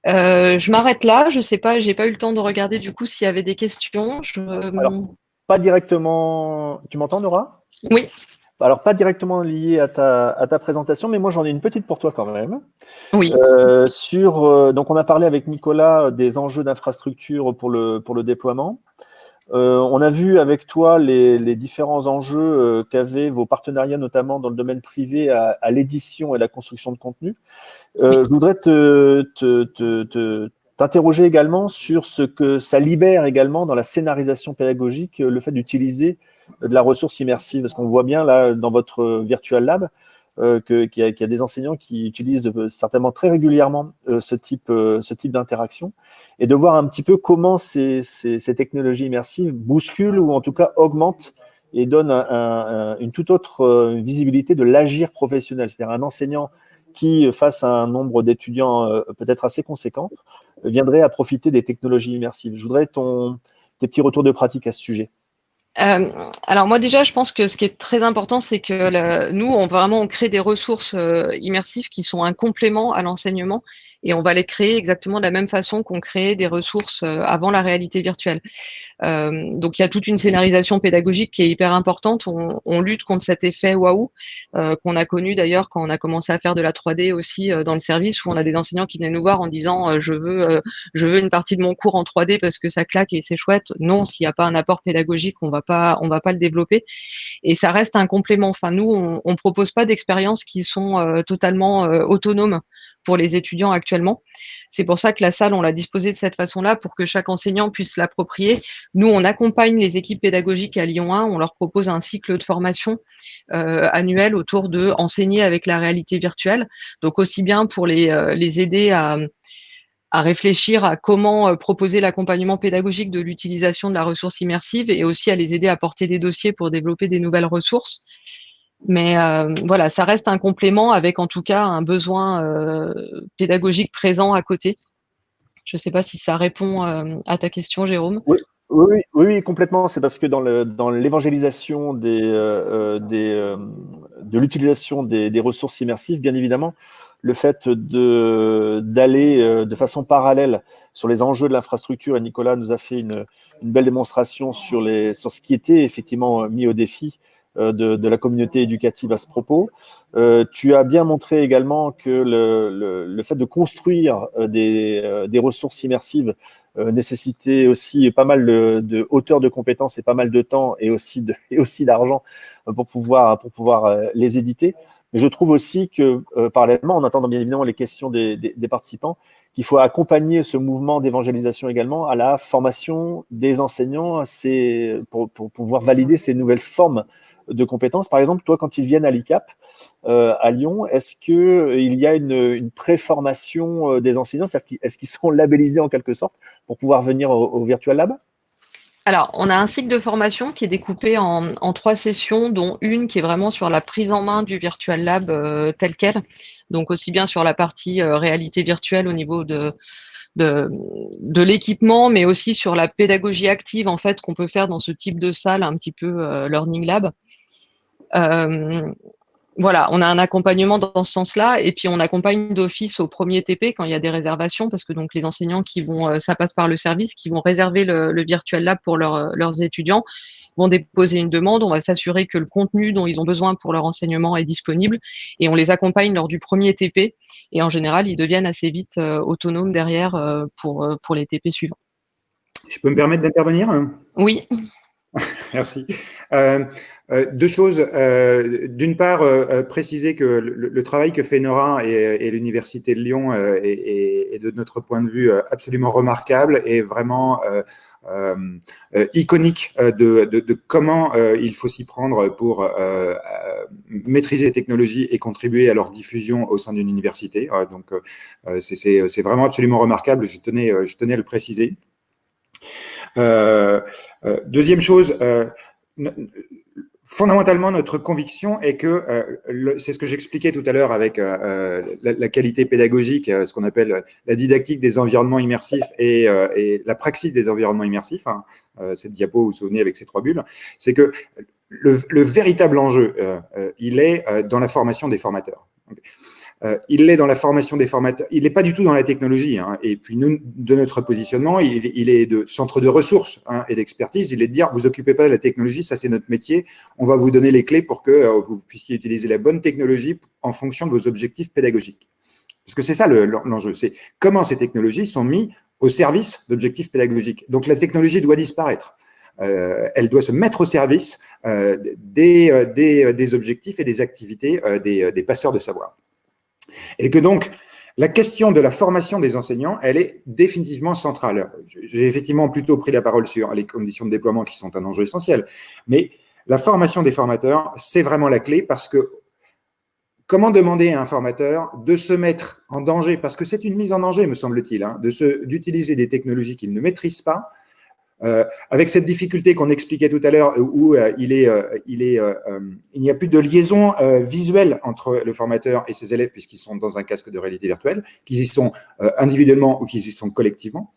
je m'arrête là. Je sais pas, j'ai pas eu le temps de regarder du coup s'il y avait des questions. pas directement. Tu m'entends, Nora? Oui alors pas directement lié à ta, à ta présentation, mais moi j'en ai une petite pour toi quand même. Oui. Euh, sur, euh, donc on a parlé avec Nicolas des enjeux d'infrastructure pour le, pour le déploiement. Euh, on a vu avec toi les, les différents enjeux qu'avaient vos partenariats, notamment dans le domaine privé, à, à l'édition et la construction de contenu. Je voudrais te, te, te, t'interroger également sur ce que ça libère également dans la scénarisation pédagogique, le fait d'utiliser de la ressource immersive Parce qu'on voit bien là dans votre Virtual Lab euh, qu'il y, a des enseignants qui utilisent euh, certainement très régulièrement euh, ce type, type d'interaction et de voir un petit peu comment ces, ces, technologies immersives bousculent ou en tout cas augmentent et donnent un, un, une toute autre visibilité de l'agir professionnel. C'est-à-dire un enseignant qui, face à un nombre d'étudiants peut-être assez conséquent, viendrait à profiter des technologies immersives. Je voudrais ton, tes petits retours de pratique à ce sujet. Euh, alors moi déjà, je pense que ce qui est très important, c'est que nous, on vraiment on crée des ressources euh, immersives qui sont un complément à l'enseignement et on va les créer exactement de la même façon qu'on crée des ressources euh, avant la réalité virtuelle. Euh, donc il y a toute une scénarisation pédagogique qui est hyper importante. On, lutte contre cet effet waouh euh, qu'on a connu d'ailleurs quand on a commencé à faire de la 3D aussi dans le service où on a des enseignants qui venaient nous voir en disant je veux une partie de mon cours en 3D parce que ça claque et c'est chouette. Non, s'il n'y a pas un apport pédagogique, on va pas va pas le développer. Et ça reste un complément. Enfin nous, on, on propose pas d'expériences qui sont totalement autonomes pour les étudiants actuellement. C'est pour ça que la salle, on l'a disposée de cette façon-là pour que chaque enseignant puisse l'approprier. Nous, on accompagne les équipes pédagogiques à Lyon 1, on leur propose un cycle de formation euh, annuel autour de enseigner avec la réalité virtuelle. Donc aussi bien pour les, euh, aider à, à réfléchir à comment euh, proposer l'accompagnement pédagogique de l'utilisation de la ressource immersive et aussi à les aider à porter des dossiers pour développer des nouvelles ressources. Mais euh, voilà, ça reste un complément avec en tout cas un besoin euh, pédagogique présent à côté. Je ne sais pas si ça répond euh, à ta question, Jérôme. Oui, oui, oui, complètement. C'est parce que dans l'évangélisation de l'utilisation des, ressources immersives, bien évidemment, le fait d'aller de, façon parallèle sur les enjeux de l'infrastructure, et Nicolas nous a fait une, belle démonstration sur ce qui était effectivement mis au défi euh, de, la communauté éducative à ce propos. Euh, tu as bien montré également que le, fait de construire euh, des, ressources immersives nécessitait aussi pas mal de, hauteur de compétences et pas mal de temps et aussi de, et aussi d'argent pour pouvoir pour pouvoir les éditer. Mais je trouve aussi que parallèlement, en attendant bien évidemment les questions des, participants, qu'il faut accompagner ce mouvement d'évangélisation également à la formation des enseignants, pour, pour pouvoir valider ces nouvelles formes de compétences. Par exemple, toi, quand ils viennent à l'ICAP, euh, à Lyon, est-ce qu'il euh, y a une, une pré-formation euh, des enseignants? Est-ce qu'ils sont labellisés en quelque sorte pour pouvoir venir au, Virtual Lab? Alors, on a un cycle de formation qui est découpé en, trois sessions, dont une qui est vraiment sur la prise en main du Virtual Lab tel quel. Donc, aussi bien sur la partie réalité virtuelle au niveau de, de, de l'équipement, mais aussi sur la pédagogie active en fait qu'on peut faire dans ce type de salle, un petit peu Learning Lab. Euh, voilà, on a un accompagnement dans ce sens-là, et puis on accompagne d'office au premier TP quand il y a des réservations, parce que donc les enseignants qui vont, euh, ça passe par le service, qui vont réserver le, le Virtual Lab pour leurs étudiants, vont déposer une demande, on va s'assurer que le contenu dont ils ont besoin pour leur enseignement est disponible, et on les accompagne lors du premier TP, et en général, ils deviennent assez vite autonomes derrière pour, pour les TP suivants. Je peux me permettre d'intervenir? Oui. Merci. Euh, euh, deux choses. Euh, d'une part, préciser que le, travail que fait Nora et, l'Université de Lyon est, de notre point de vue absolument remarquable et vraiment iconique de, comment il faut s'y prendre pour maîtriser les technologies et contribuer à leur diffusion au sein d'une université. donc, c'est vraiment absolument remarquable. Je tenais, je tenais à le préciser. Euh, euh, deuxième chose, euh, fondamentalement, notre conviction est que, c'est ce que j'expliquais tout à l'heure avec la, qualité pédagogique, ce qu'on appelle la didactique des environnements immersifs et, la praxis des environnements immersifs, hein, cette diapo, vous vous souvenez avec ces trois bulles, c'est que le, véritable enjeu, il est dans la formation des formateurs. Euh, il l'est dans la formation des formateurs. Il n'est pas du tout dans la technologie. Hein. Et puis, nous, de notre positionnement, il, est de centre de ressources hein, et d'expertise. Il est de dire, vous occupez pas de la technologie, ça c'est notre métier. On va vous donner les clés pour que euh, vous puissiez utiliser la bonne technologie en fonction de vos objectifs pédagogiques. Parce que c'est ça l'enjeu. c'est comment ces technologies sont mises au service d'objectifs pédagogiques. Donc, la technologie doit disparaître. Euh, elle doit se mettre au service des, objectifs et des activités des passeurs de savoir. Et que donc, la question de la formation des enseignants, elle est définitivement centrale. J'ai effectivement plutôt pris la parole sur les conditions de déploiement qui sont un enjeu essentiel, mais la formation des formateurs, c'est vraiment la clé parce que comment demander à un formateur de se mettre en danger, parce que c'est une mise en danger, me semble-t-il, hein, d'utiliser des technologies qu'il ne maîtrise pas, avec cette difficulté qu'on expliquait tout à l'heure, où euh, il est, euh, il est, il n'y a plus de liaison visuelle entre le formateur et ses élèves puisqu'ils sont dans un casque de réalité virtuelle, qu'ils y sont individuellement ou qu'ils y sont collectivement.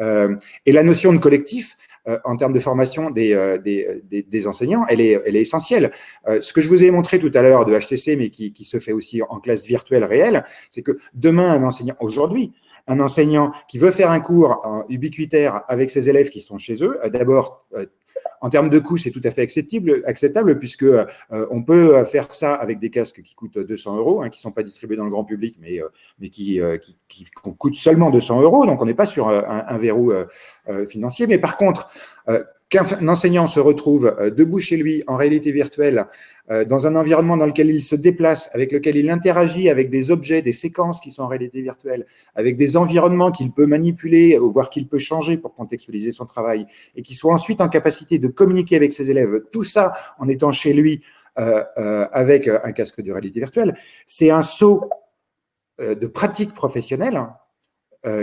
et la notion de collectif, en termes de formation des, des, des, enseignants, elle est, elle est essentielle. ce que je vous ai montré tout à l'heure de HTC, mais qui, qui, se fait aussi en classe virtuelle réelle, c'est que demain, un enseignant, aujourd'hui, un enseignant qui veut faire un cours ubiquitaire avec ses élèves qui sont chez eux, euh, d'abord, euh, en termes de coût, c'est tout à fait acceptable, acceptable puisque euh, on peut faire ça avec des casques qui coûtent 200 euros, hein, qui ne sont pas distribués dans le grand public, mais, qui, coûtent seulement 200 euros. Donc, on n'est pas sur un, verrou financier. Mais par contre, qu'un enseignant se retrouve debout chez lui en réalité virtuelle euh, dans un environnement dans lequel il se déplace, avec lequel il interagit avec des objets, des séquences qui sont en réalité virtuelle, avec des environnements qu'il peut manipuler, voire qu'il peut changer pour contextualiser son travail, et qui soit ensuite en capacité de communiquer avec ses élèves, tout ça en étant chez lui euh, euh, avec un casque de réalité virtuelle, c'est un saut de pratique professionnelle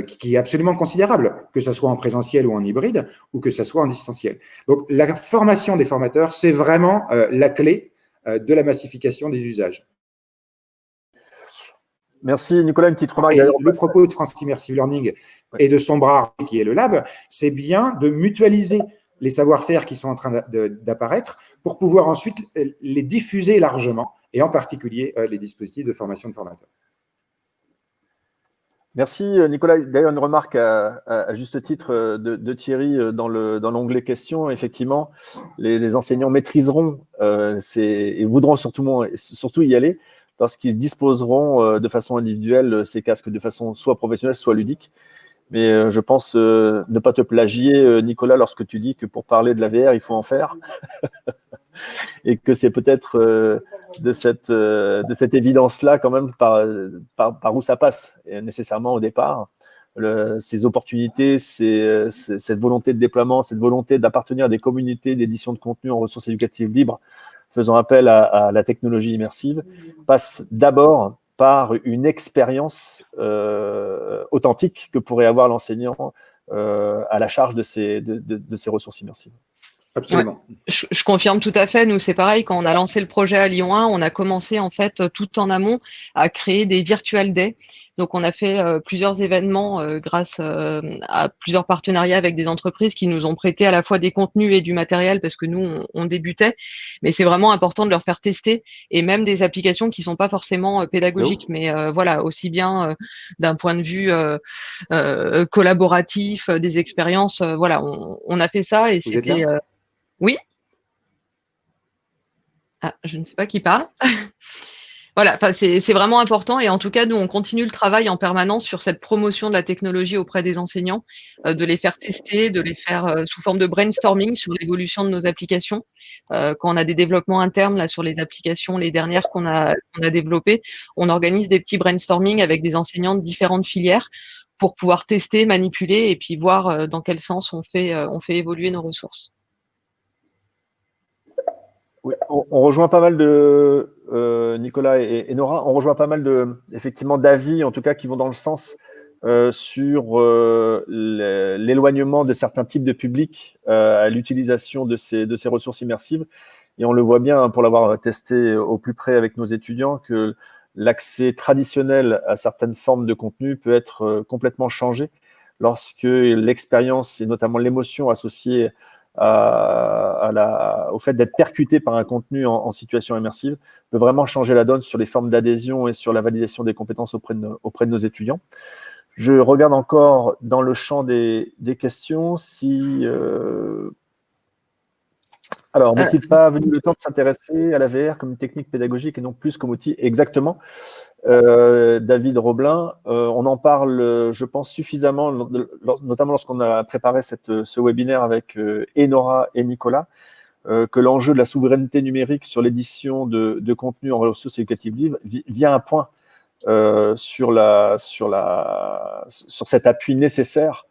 qui est absolument considérable, que ce soit en présentiel ou en hybride, ou que ce soit en distanciel. Donc, la formation des formateurs, c'est vraiment la clé euh, de la massification des usages. Merci Nicolas, une petite remarque. le propos de France Immersive Learning et de son bras qui est le lab, c'est bien de mutualiser les savoir-faire qui sont en train d'apparaître pour pouvoir ensuite les diffuser largement et en particulier euh, les dispositifs de formation de formateurs. Merci euh, Nicolas. D'ailleurs, une remarque à, juste titre euh, de, Thierry euh, dans l'onglet questions. Effectivement, les, enseignants maîtriseront et voudront surtout, y aller lorsqu'ils disposeront de façon individuelle ces casques de façon soit professionnelle, soit ludique. Mais je pense ne pas te plagier, Nicolas, lorsque tu dis que pour parler de la VR, il faut en faire. et que c'est peut-être de cette, euh, de cette évidence-là quand même par, par, où ça passe, et nécessairement au départ. ces opportunités, cette volonté de déploiement, cette volonté d'appartenir à des communautés d'édition de contenu en ressources éducatives libres, faisant appel à, la technologie immersive, passe d'abord par une expérience euh, authentique que pourrait avoir l'enseignant à la charge de ces, de, de ces ressources immersives. Absolument. je, confirme tout à fait. Nous, c'est pareil. Quand on a lancé le projet à Lyon 1, on a commencé en fait tout en amont à créer des virtual days Donc, on a fait plusieurs événements grâce à plusieurs partenariats avec des entreprises qui nous ont prêté à la fois des contenus et du matériel parce que nous, on, débutait. Mais c'est vraiment important de leur faire tester et même des applications qui sont pas forcément pédagogiques, mais voilà, aussi bien d'un point de vue collaboratif, des expériences. voilà, on, on, a fait ça et c'était. Oui. Ah, je ne sais pas qui parle. voilà, c'est vraiment important et en tout cas, nous, on continue le travail en permanence sur cette promotion de la technologie auprès des enseignants, euh, de les faire tester, de les faire euh, sous forme de brainstorming sur l'évolution de nos applications. Euh, quand on a des développements internes là sur les applications, les dernières qu'on a, a développées, on organise des petits brainstorming avec des enseignants de différentes filières pour pouvoir tester, manipuler et puis voir dans quel sens on fait, on fait évoluer nos ressources on, rejoint pas mal de euh, Nicolas et, Nora, on rejoint pas mal de effectivement d'avis, en tout cas, qui vont dans le sens euh, sur euh, l'éloignement de certains types de publics à l'utilisation de ces, de ces ressources immersives. Et on le voit bien, hein, pour l'avoir testé au plus près avec nos étudiants, que l'accès traditionnel à certaines formes de contenu peut être complètement changé lorsque l'expérience et notamment l'émotion associée à la, au fait d'être percuté par un contenu en, situation immersive peut vraiment changer la donne sur les formes d'adhésion et sur la validation des compétences auprès de, nos, auprès de nos étudiants. Je regarde encore dans le champ des, des questions si euh, alors, euh, n'est-il pas venu le temps de s'intéresser à la VR comme une technique pédagogique et non plus comme outil Exactement? Euh, David Roblin, euh, on en parle, je pense, suffisamment, notamment lorsqu'on a préparé cette, ce webinaire avec Enora et Nicolas, que l'enjeu de la souveraineté numérique sur l'édition de, contenu en ressources éducatives libres vient un point sur, la, sur, cet appui nécessaire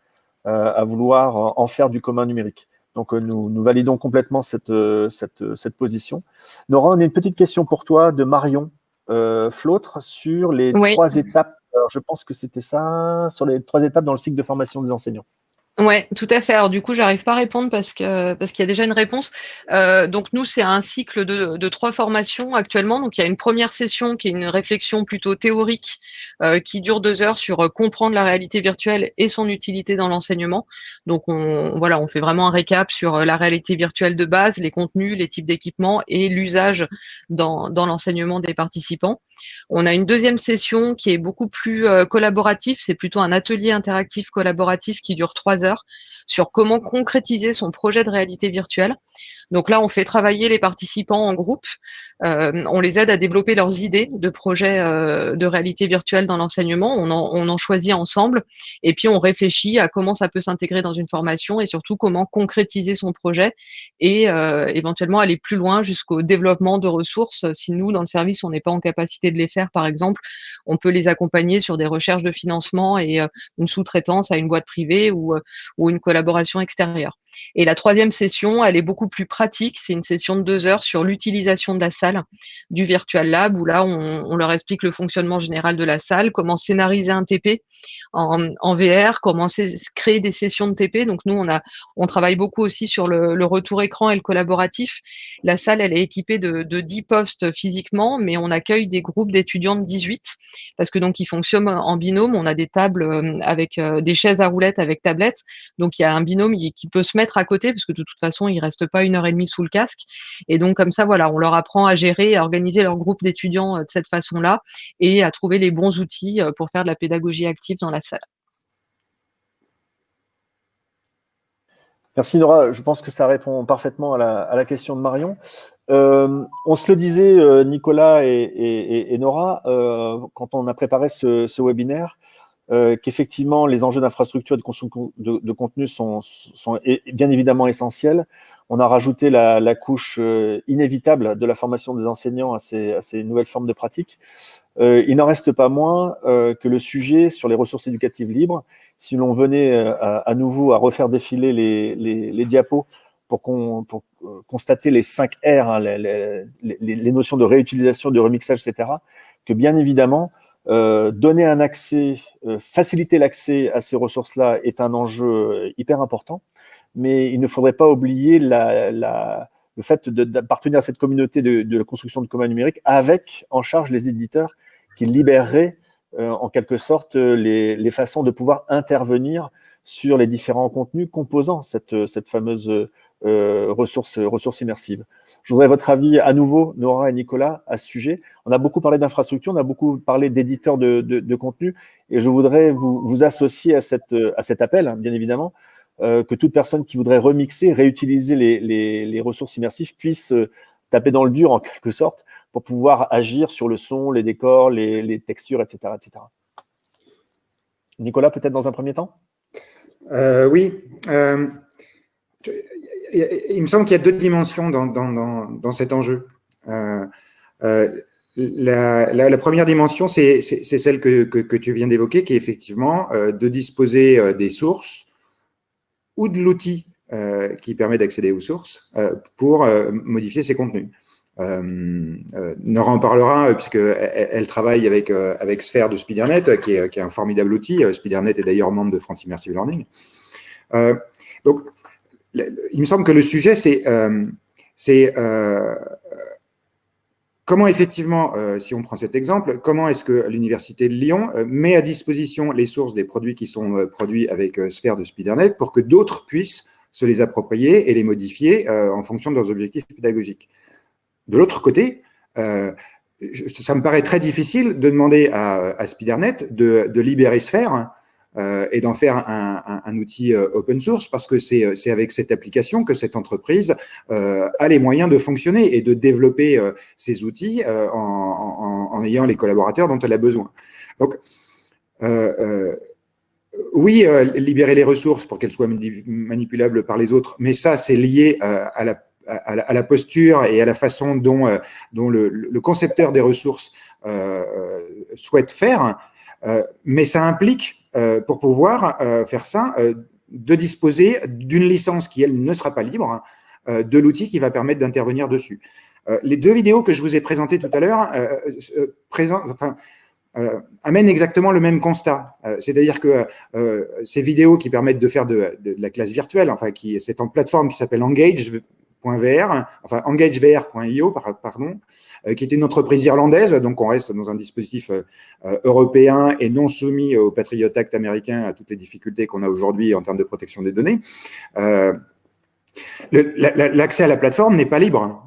à vouloir en faire du commun numérique. Donc, euh, nous, validons complètement cette, euh, euh, cette, position. Nora, on a une petite question pour toi de Marion euh, Flautre sur les trois étapes. je pense que c'était ça, sur les trois étapes dans le cycle de formation des enseignants. Ouais, tout à fait. Alors du coup, j'arrive pas à répondre parce que parce qu'il y a déjà une réponse. Euh, donc nous, c'est un cycle de, de trois formations actuellement. Donc il y a une première session qui est une réflexion plutôt théorique euh, qui dure deux heures sur euh, comprendre la réalité virtuelle et son utilité dans l'enseignement. Donc on voilà, on fait vraiment un récap sur la réalité virtuelle de base, les contenus, les types d'équipements et l'usage dans dans l'enseignement des participants. On a une deuxième session qui est beaucoup plus euh, collaborative. C'est plutôt un atelier interactif collaboratif qui dure trois heures sur comment concrétiser son projet de réalité virtuelle. Donc là, on fait travailler les participants en groupe, euh, on les aide à développer leurs idées de projets euh, de réalité virtuelle dans l'enseignement, on en, choisit ensemble, et puis on réfléchit à comment ça peut s'intégrer dans une formation et surtout comment concrétiser son projet et euh, éventuellement aller plus loin jusqu'au développement de ressources. Si nous, dans le service, on n'est pas en capacité de les faire, par exemple, on peut les accompagner sur des recherches de financement et une sous-traitance à une boîte privée ou, ou une collaboration extérieure. Et la troisième session, elle est beaucoup plus pratique. C'est une session de deux heures sur l'utilisation de la salle du Virtual Lab, où là, on, leur explique le fonctionnement général de la salle, comment scénariser un TP en, VR, comment créer des sessions de TP. Donc nous, on, a, on travaille beaucoup aussi sur le, retour écran et le collaboratif. La salle, elle est équipée de, de 10 postes physiquement, mais on accueille des groupes d'étudiants de 18, parce que donc ils fonctionnent en binôme. On a des tables euh, avec euh, des chaises à roulettes avec tablettes. Donc il y a un binôme qui peut se mettre à côté, parce que de toute façon, ils restent pas une heure et demie sous le casque. Et donc, comme ça, voilà, on leur apprend à gérer, à organiser leur groupe d'étudiants euh, de cette façon-là et à trouver les bons outils euh, pour faire de la pédagogie active dans la salle. Merci Nora, je pense que ça répond parfaitement à la, question de Marion. Euh, on se le disait, Nicolas et, Nora, quand on a préparé ce webinaire, euh, qu'effectivement, les enjeux d'infrastructure et de contenu sont, bien évidemment essentiels. On a rajouté la, couche euh, inévitable de la formation des enseignants à ces, nouvelles formes de pratique. Euh, il n'en reste pas moins que le sujet sur les ressources éducatives libres, si l'on venait à, nouveau à refaire défiler les, diapos pour, constater les 5 R, hein, les, notions de réutilisation, de remixage, etc., que bien évidemment, euh, donner un accès, euh, faciliter l'accès à ces ressources-là est un enjeu euh, hyper important, mais il ne faudrait pas oublier le fait d'appartenir à cette communauté de, la construction de commun numérique avec en charge les éditeurs qui libéreraient en quelque sorte les, façons de pouvoir intervenir sur les différents contenus composant cette fameuse ressource, ressource immersive. Je voudrais votre avis à nouveau, Nora et Nicolas, à ce sujet. On a beaucoup parlé d'infrastructure, on a beaucoup parlé d'éditeurs de, de, contenu, et je voudrais vous, vous associer à, cette, à cet appel, bien évidemment, euh, que toute personne qui voudrait remixer, réutiliser les, ressources immersives puisse euh, taper dans le dur en quelque sorte pour pouvoir agir sur le son, les décors, les, textures, etc., etc. Nicolas, peut-être dans un premier temps? Euh, Oui. Il me semble qu'il y a deux dimensions dans, cet enjeu. La, première dimension, c'est celle que, que, tu viens d'évoquer, qui est effectivement de disposer des sources ou de l'outil euh, qui permet d'accéder aux sources euh, pour euh, modifier ces contenus. Nora en parlera puisqu'elle elle travaille avec, avec Sphere de SpeederNet, qui est, qui est, un formidable outil. SpeederNet est d'ailleurs membre de France Immersive Learning. donc, il me semble que le sujet, c'est Comment effectivement, euh, si on prend cet exemple, comment est-ce que l'Université de Lyon euh, met à disposition les sources des produits qui sont euh, produits avec Sphère de SpeederNet pour que d'autres puissent se les approprier et les modifier en fonction de leurs objectifs pédagogiques. De l'autre côté, ça me paraît très difficile de demander à, SpeederNet de, de libérer Sphère euh, et d'en faire un, outil euh, open source parce que c'est avec cette application que cette entreprise euh, a les moyens de fonctionner et de développer ces outils en, ayant les collaborateurs dont elle a besoin. Donc, oui, libérer les ressources pour qu'elles soient manipulables par les autres, mais ça, c'est lié à la à la, posture et à la façon dont, dont le, concepteur des ressources euh, souhaite faire, euh, mais ça implique euh, pour pouvoir euh, faire ça, euh, de disposer d'une licence qui, elle, ne sera pas libre, de l'outil qui va permettre d'intervenir dessus. les deux vidéos que je vous ai présentées tout à l'heure enfin, amènent exactement le même constat. C'est-à-dire que ces vidéos qui permettent de faire de, la classe virtuelle, enfin, qui c'est en plateforme qui s'appelle Enfin engagevr.io, pardon, euh, qui est une entreprise irlandaise, donc on reste dans un dispositif euh, euh, européen et non soumis au Patriot Act américain à toutes les difficultés qu'on a aujourd'hui en termes de protection des données. L'accès à la plateforme n'est pas libre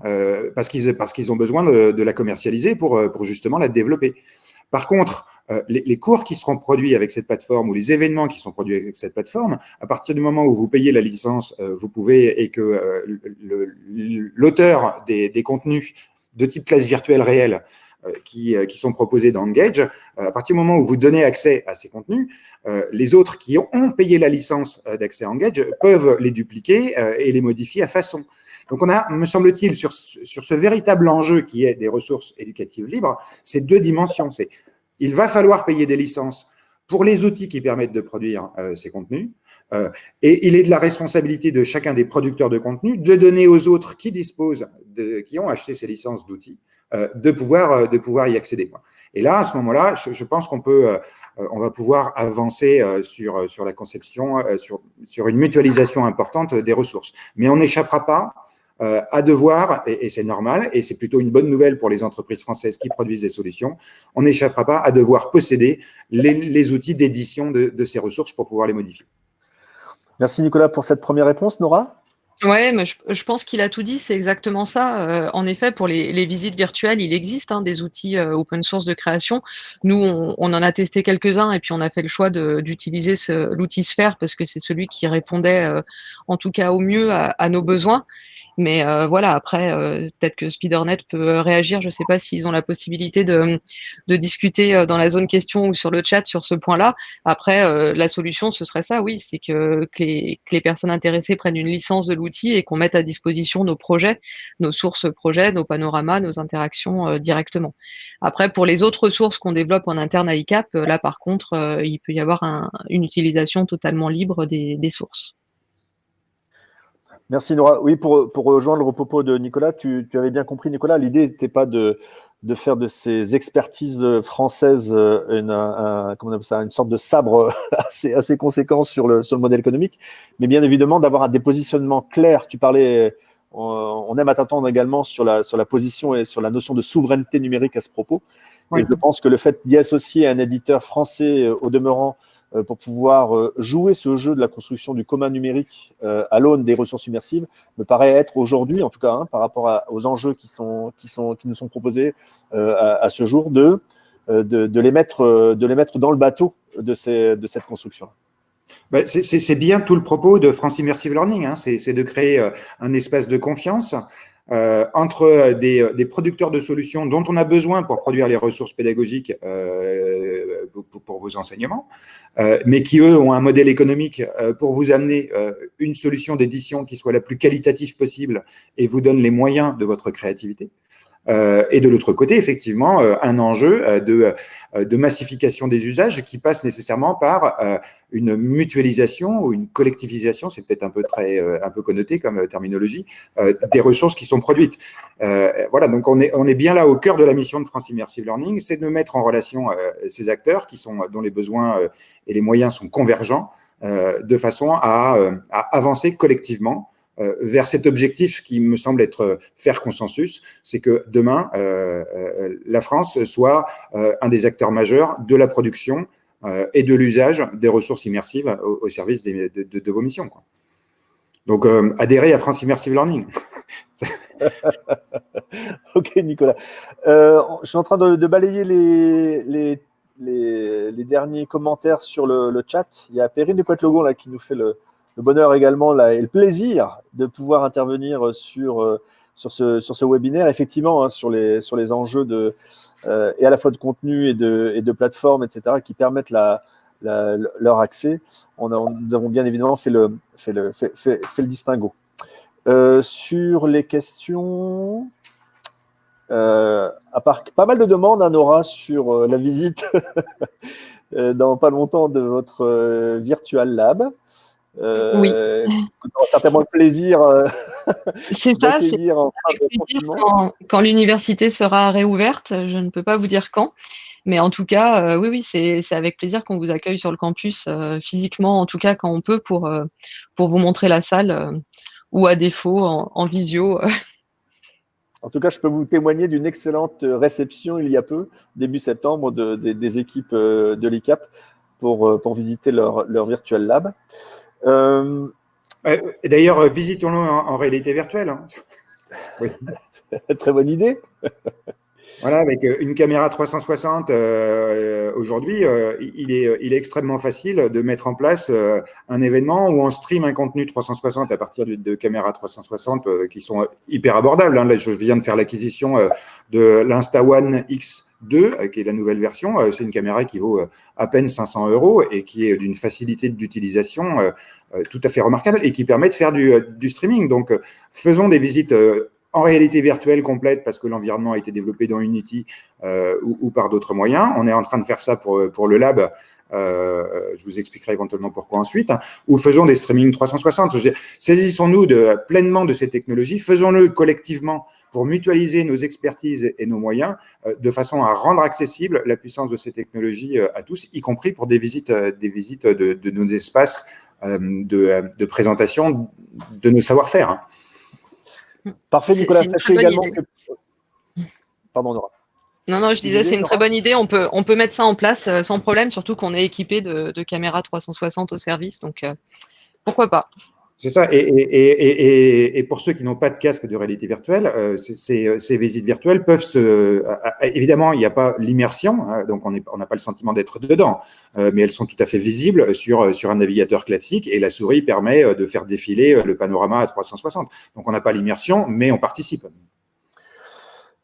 parce qu'ils ont besoin de, la commercialiser pour justement la développer. Par contre, les, cours qui seront produits avec cette plateforme ou les événements qui sont produits avec cette plateforme, à partir du moment où vous payez la licence, vous pouvez et que l'auteur des, contenus de type classe virtuelle réelle euh, qui, euh, sont proposés dans Engage, euh, à partir du moment où vous donnez accès à ces contenus, les autres qui ont payé la licence d'accès à Engage peuvent les dupliquer et les modifier à façon. Donc on a, me semble-t-il, sur, ce véritable enjeu qui est des ressources éducatives libres, ces deux dimensions. Il va falloir payer des licences pour les outils qui permettent de produire ces contenus, euh, et il est de la responsabilité de chacun des producteurs de contenu de donner aux autres qui disposent, de, qui ont acheté ces licences d'outils, euh, de pouvoir euh, de pouvoir y accéder. Et là, à ce moment-là, je, je, pense qu'on peut, on va pouvoir avancer sur sur la conception, sur sur une mutualisation importante des ressources. Mais on n'échappera pas à devoir, et, et c'est normal, et c'est plutôt une bonne nouvelle pour les entreprises françaises qui produisent des solutions, on n'échappera pas à devoir posséder les, les outils d'édition de, de ces ressources pour pouvoir les modifier. Merci Nicolas pour cette première réponse. Nora? Ouais, mais je, pense qu'il a tout dit, c'est exactement ça. Euh, en effet, pour les, visites virtuelles, il existe hein, des outils euh, open source de création. Nous, on, en a testé quelques-uns et puis on a fait le choix d'utiliser l'outil Sphere parce que c'est celui qui répondait, euh, en tout cas au mieux, à nos besoins. Mais euh, voilà, après, euh, peut-être que SpeederNet peut réagir. Je ne sais pas s'ils ont la possibilité de, discuter euh, dans la zone question ou sur le chat sur ce point-là. Après, la solution, ce serait ça, oui, c'est que, les, personnes intéressées prennent une licence de l'outil et qu'on mette à disposition nos projets, nos sources projets, nos panoramas, nos interactions directement. Après, pour les autres ressources qu'on développe en interne à ICAP, là, par contre, il peut y avoir un, une utilisation totalement libre des sources. Merci Nora. Oui, pour, pour rejoindre le propos de Nicolas, tu, tu avais bien compris, Nicolas, l'idée n'était pas de, de faire de ces expertises françaises euh, une, un, comment on appelle ça, une sorte de sabre assez, assez conséquent sur le, sur le modèle économique, mais bien évidemment d'avoir un dépositionnement clair. Tu parlais on aime à t'entendre également sur la, sur la position et sur la notion de souveraineté numérique à ce propos. Et je pense que le fait d'y associer un éditeur français au demeurant euh, pour pouvoir euh, jouer ce jeu de la construction du commun numérique euh, à l'aune des ressources immersives me paraît être aujourd'hui, en tout cas, hein, par rapport aux enjeux qui, sont, qui, sont, qui nous sont proposés à, ce jour, de, de, les mettre, de les mettre dans le bateau de, ces, de cette construction. Ben, c'est bien tout le propos de France Immersive Learning, hein, c'est de créer un espace de confiance euh, entre euh, des, euh, des, producteurs de solutions dont on a besoin pour produire les ressources pédagogiques euh, pour, pour, vos enseignements, euh, mais qui, eux, ont un modèle économique pour vous amener une solution d'édition qui soit la plus qualitative possible et vous donne les moyens de votre créativité. Euh, et de l'autre côté, effectivement, euh, un enjeu euh, de, de, massification des usages qui passe nécessairement par une mutualisation ou une collectivisation, c'est peut-être un peu très un peu connoté comme terminologie, des ressources qui sont produites. voilà, donc on est on est bien là au cœur de la mission de France Immersive Learning, c'est de mettre en relation ces acteurs qui sont dont les besoins et les moyens sont convergents, de façon à, à avancer collectivement vers cet objectif qui me semble être euh, faire consensus, c'est que demain, euh, la France soit un des acteurs majeurs de la production et de l'usage des ressources immersives au, service de, vos missions. Donc, adhérez à France Immersive Learning. ok, Nicolas. je suis en train de, balayer les, les, derniers commentaires sur le, chat. Il y a Perrine de Poitlogon là, qui nous fait le, le bonheur également et le plaisir de pouvoir intervenir sur, euh, sur, ce, webinaire, effectivement, hein, sur, les, sur les enjeux de, euh, et à la fois de contenu et de, et de plateforme, etc., qui permettent leur accès. Nous avons bien évidemment fait le, fait le, fait, fait, le distinguo. Euh, sur les questions, à part pas mal de demandes, hein, Nora, sur la visite dans pas longtemps de votre Virtual Lab. Euh, oui. Aura certainement le plaisir. Euh, c'est ça, c'est quand, quand l'université sera réouverte. Je ne peux pas vous dire quand. Mais en tout cas, euh, oui, oui, c'est avec plaisir qu'on vous accueille sur le campus, physiquement, en tout cas, quand on peut, pour, pour vous montrer la salle, ou à défaut, en, visio. En tout cas, je peux vous témoigner d'une excellente réception il y a peu, début septembre, de, des équipes de l'ICAP pour, pour visiter leur, leur virtual lab. Euh, d'ailleurs, euh, visitons-le en, réalité virtuelle. Hein. Très bonne idée. Voilà, avec euh, une caméra 360, aujourd'hui, il, est, il est extrêmement facile de mettre en place un événement où on stream un contenu 360 à partir de, de caméras 360 qui sont hyper abordables. Hein. Là, je viens de faire l'acquisition de l'Insta One X 2, euh, qui est la nouvelle version. Euh, c'est une caméra qui vaut euh, à peine 500 euros et qui est d'une facilité d'utilisation tout à fait remarquable et qui permet de faire du, du streaming. Donc, faisons des visites en réalité virtuelle complète parce que l'environnement a été développé dans Unity ou, ou, par d'autres moyens. On est en train de faire ça pour, pour le lab. Euh, je vous expliquerai éventuellement pourquoi ensuite. Ou faisons des streaming 360. Saisissons-nous de, pleinement de ces technologies, faisons-le collectivement pour mutualiser nos expertises et nos moyens euh, de façon à rendre accessible la puissance de ces technologies euh, à tous, y compris pour des visites, euh, des visites de, de nos espaces de, de, présentation de nos savoir-faire. Hein. Parfait, Nicolas. Sachez également que... Pardon, Nora. Non, non, je disais, c'est une très bonne idée. On peut, on peut mettre ça en place sans problème, surtout qu'on est équipé de, de, caméras 360 au service. Donc, pourquoi pas c'est ça. Et, et, et, pour ceux qui n'ont pas de casque de réalité virtuelle, euh, ces, ces, visites virtuelles peuvent se. Euh, évidemment, il n'y a pas l'immersion, hein, donc on n'a pas le sentiment d'être dedans, euh, mais elles sont tout à fait visibles sur, sur un navigateur classique et la souris permet de faire défiler le panorama à 360. Donc on n'a pas l'immersion, mais on participe.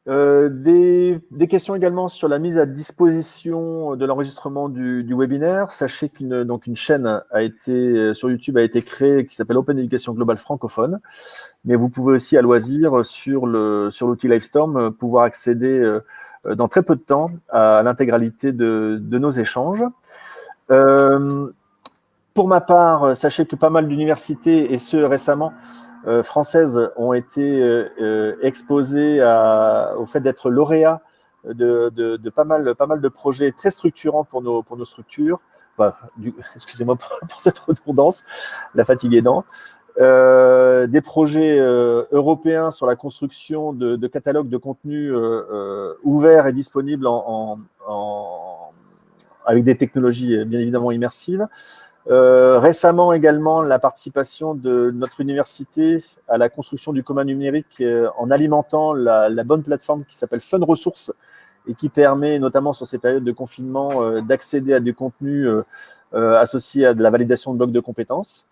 Euh, des, des, questions également sur la mise à disposition de l'enregistrement du, du, webinaire. Sachez qu'une donc une chaîne a été euh, sur YouTube a été créée qui s'appelle Open Education Global francophone, mais vous pouvez aussi à loisir sur le sur l'outil Livestorm euh, pouvoir accéder dans très peu de temps à l'intégralité de, de, nos échanges. Euh, pour ma part, sachez que pas mal d'universités, et ce récemment, euh, françaises ont été euh, euh, exposées au fait d'être lauréats de, pas, mal, de projets très structurants pour nos, structures. Excusez-moi pour, cette redondance, la fatigue aidant. euh, des projets euh, européens sur la construction de, catalogues de contenus euh, ouverts et disponibles avec des technologies bien évidemment immersives. Récemment également, la participation de notre université à la construction du commun numérique en alimentant la, la bonne plateforme qui s'appelle Fun Ressources et qui permet, notamment sur ces périodes de confinement, d'accéder à des contenus associés à de la validation de blocs de compétences.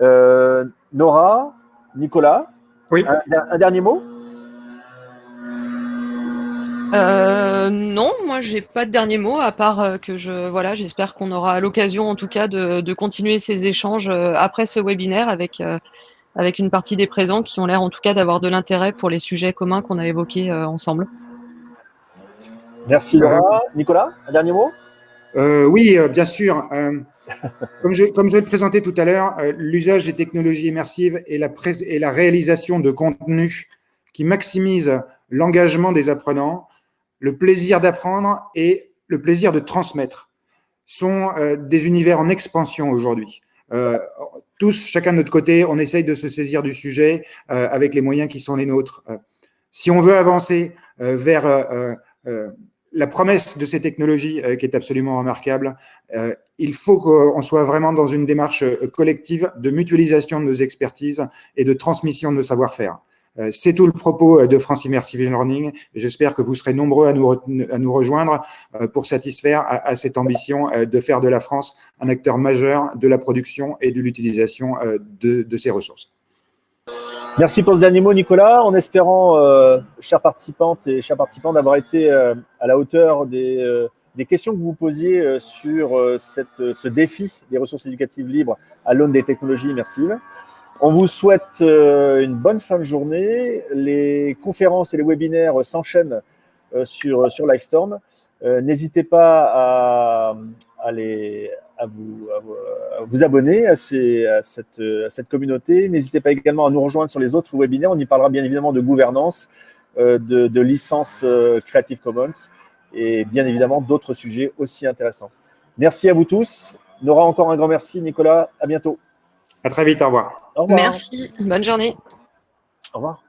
Euh, Nora, Nicolas, oui. un, dernier mot? Euh, non, moi j'ai pas de dernier mot à part euh, que je voilà, j'espère qu'on aura l'occasion en tout cas de, continuer ces échanges après ce webinaire avec avec une partie des présents qui ont l'air en tout cas d'avoir de l'intérêt pour les sujets communs qu'on a évoqués ensemble. Merci Nora. Nicolas, un dernier mot? Oui, bien sûr. Comme je, comme je le présentais tout à l'heure, euh, l'usage des technologies immersives et la, et la réalisation de contenus qui maximisent l'engagement des apprenants, le plaisir d'apprendre et le plaisir de transmettre sont euh, des univers en expansion aujourd'hui. Euh, tous, chacun de notre côté, on essaye de se saisir du sujet avec les moyens qui sont les nôtres. si on veut avancer vers la promesse de ces technologies qui est absolument remarquable, il faut qu'on soit vraiment dans une démarche euh, collective de mutualisation de nos expertises et de transmission de nos savoir-faire. Euh, c'est tout le propos euh, de France Immersive Learning. J'espère que vous serez nombreux à nous, rejoindre pour satisfaire à, cette ambition de faire de la France un acteur majeur de la production et de l'utilisation de, ces ressources. Merci pour ce dernier mot, Nicolas. En espérant, chers participantes et chers participants, d'avoir été à la hauteur des questions que vous posiez euh, sur euh, euh, ce défi des ressources éducatives libres à l'aune des technologies immersives. On vous souhaite une bonne fin de journée. Les conférences et les webinaires s'enchaînent sur, sur Livestorm. N'hésitez pas à, à, les, à, vous, abonner à cette communauté. N'hésitez pas également à nous rejoindre sur les autres webinaires. On y parlera bien évidemment de gouvernance, de, de licence Creative Commons et bien évidemment d'autres sujets aussi intéressants. Merci à vous tous. Nora, encore un grand merci. Nicolas, à bientôt. À très vite. Au revoir. Au revoir. Merci. Bonne journée. Au revoir.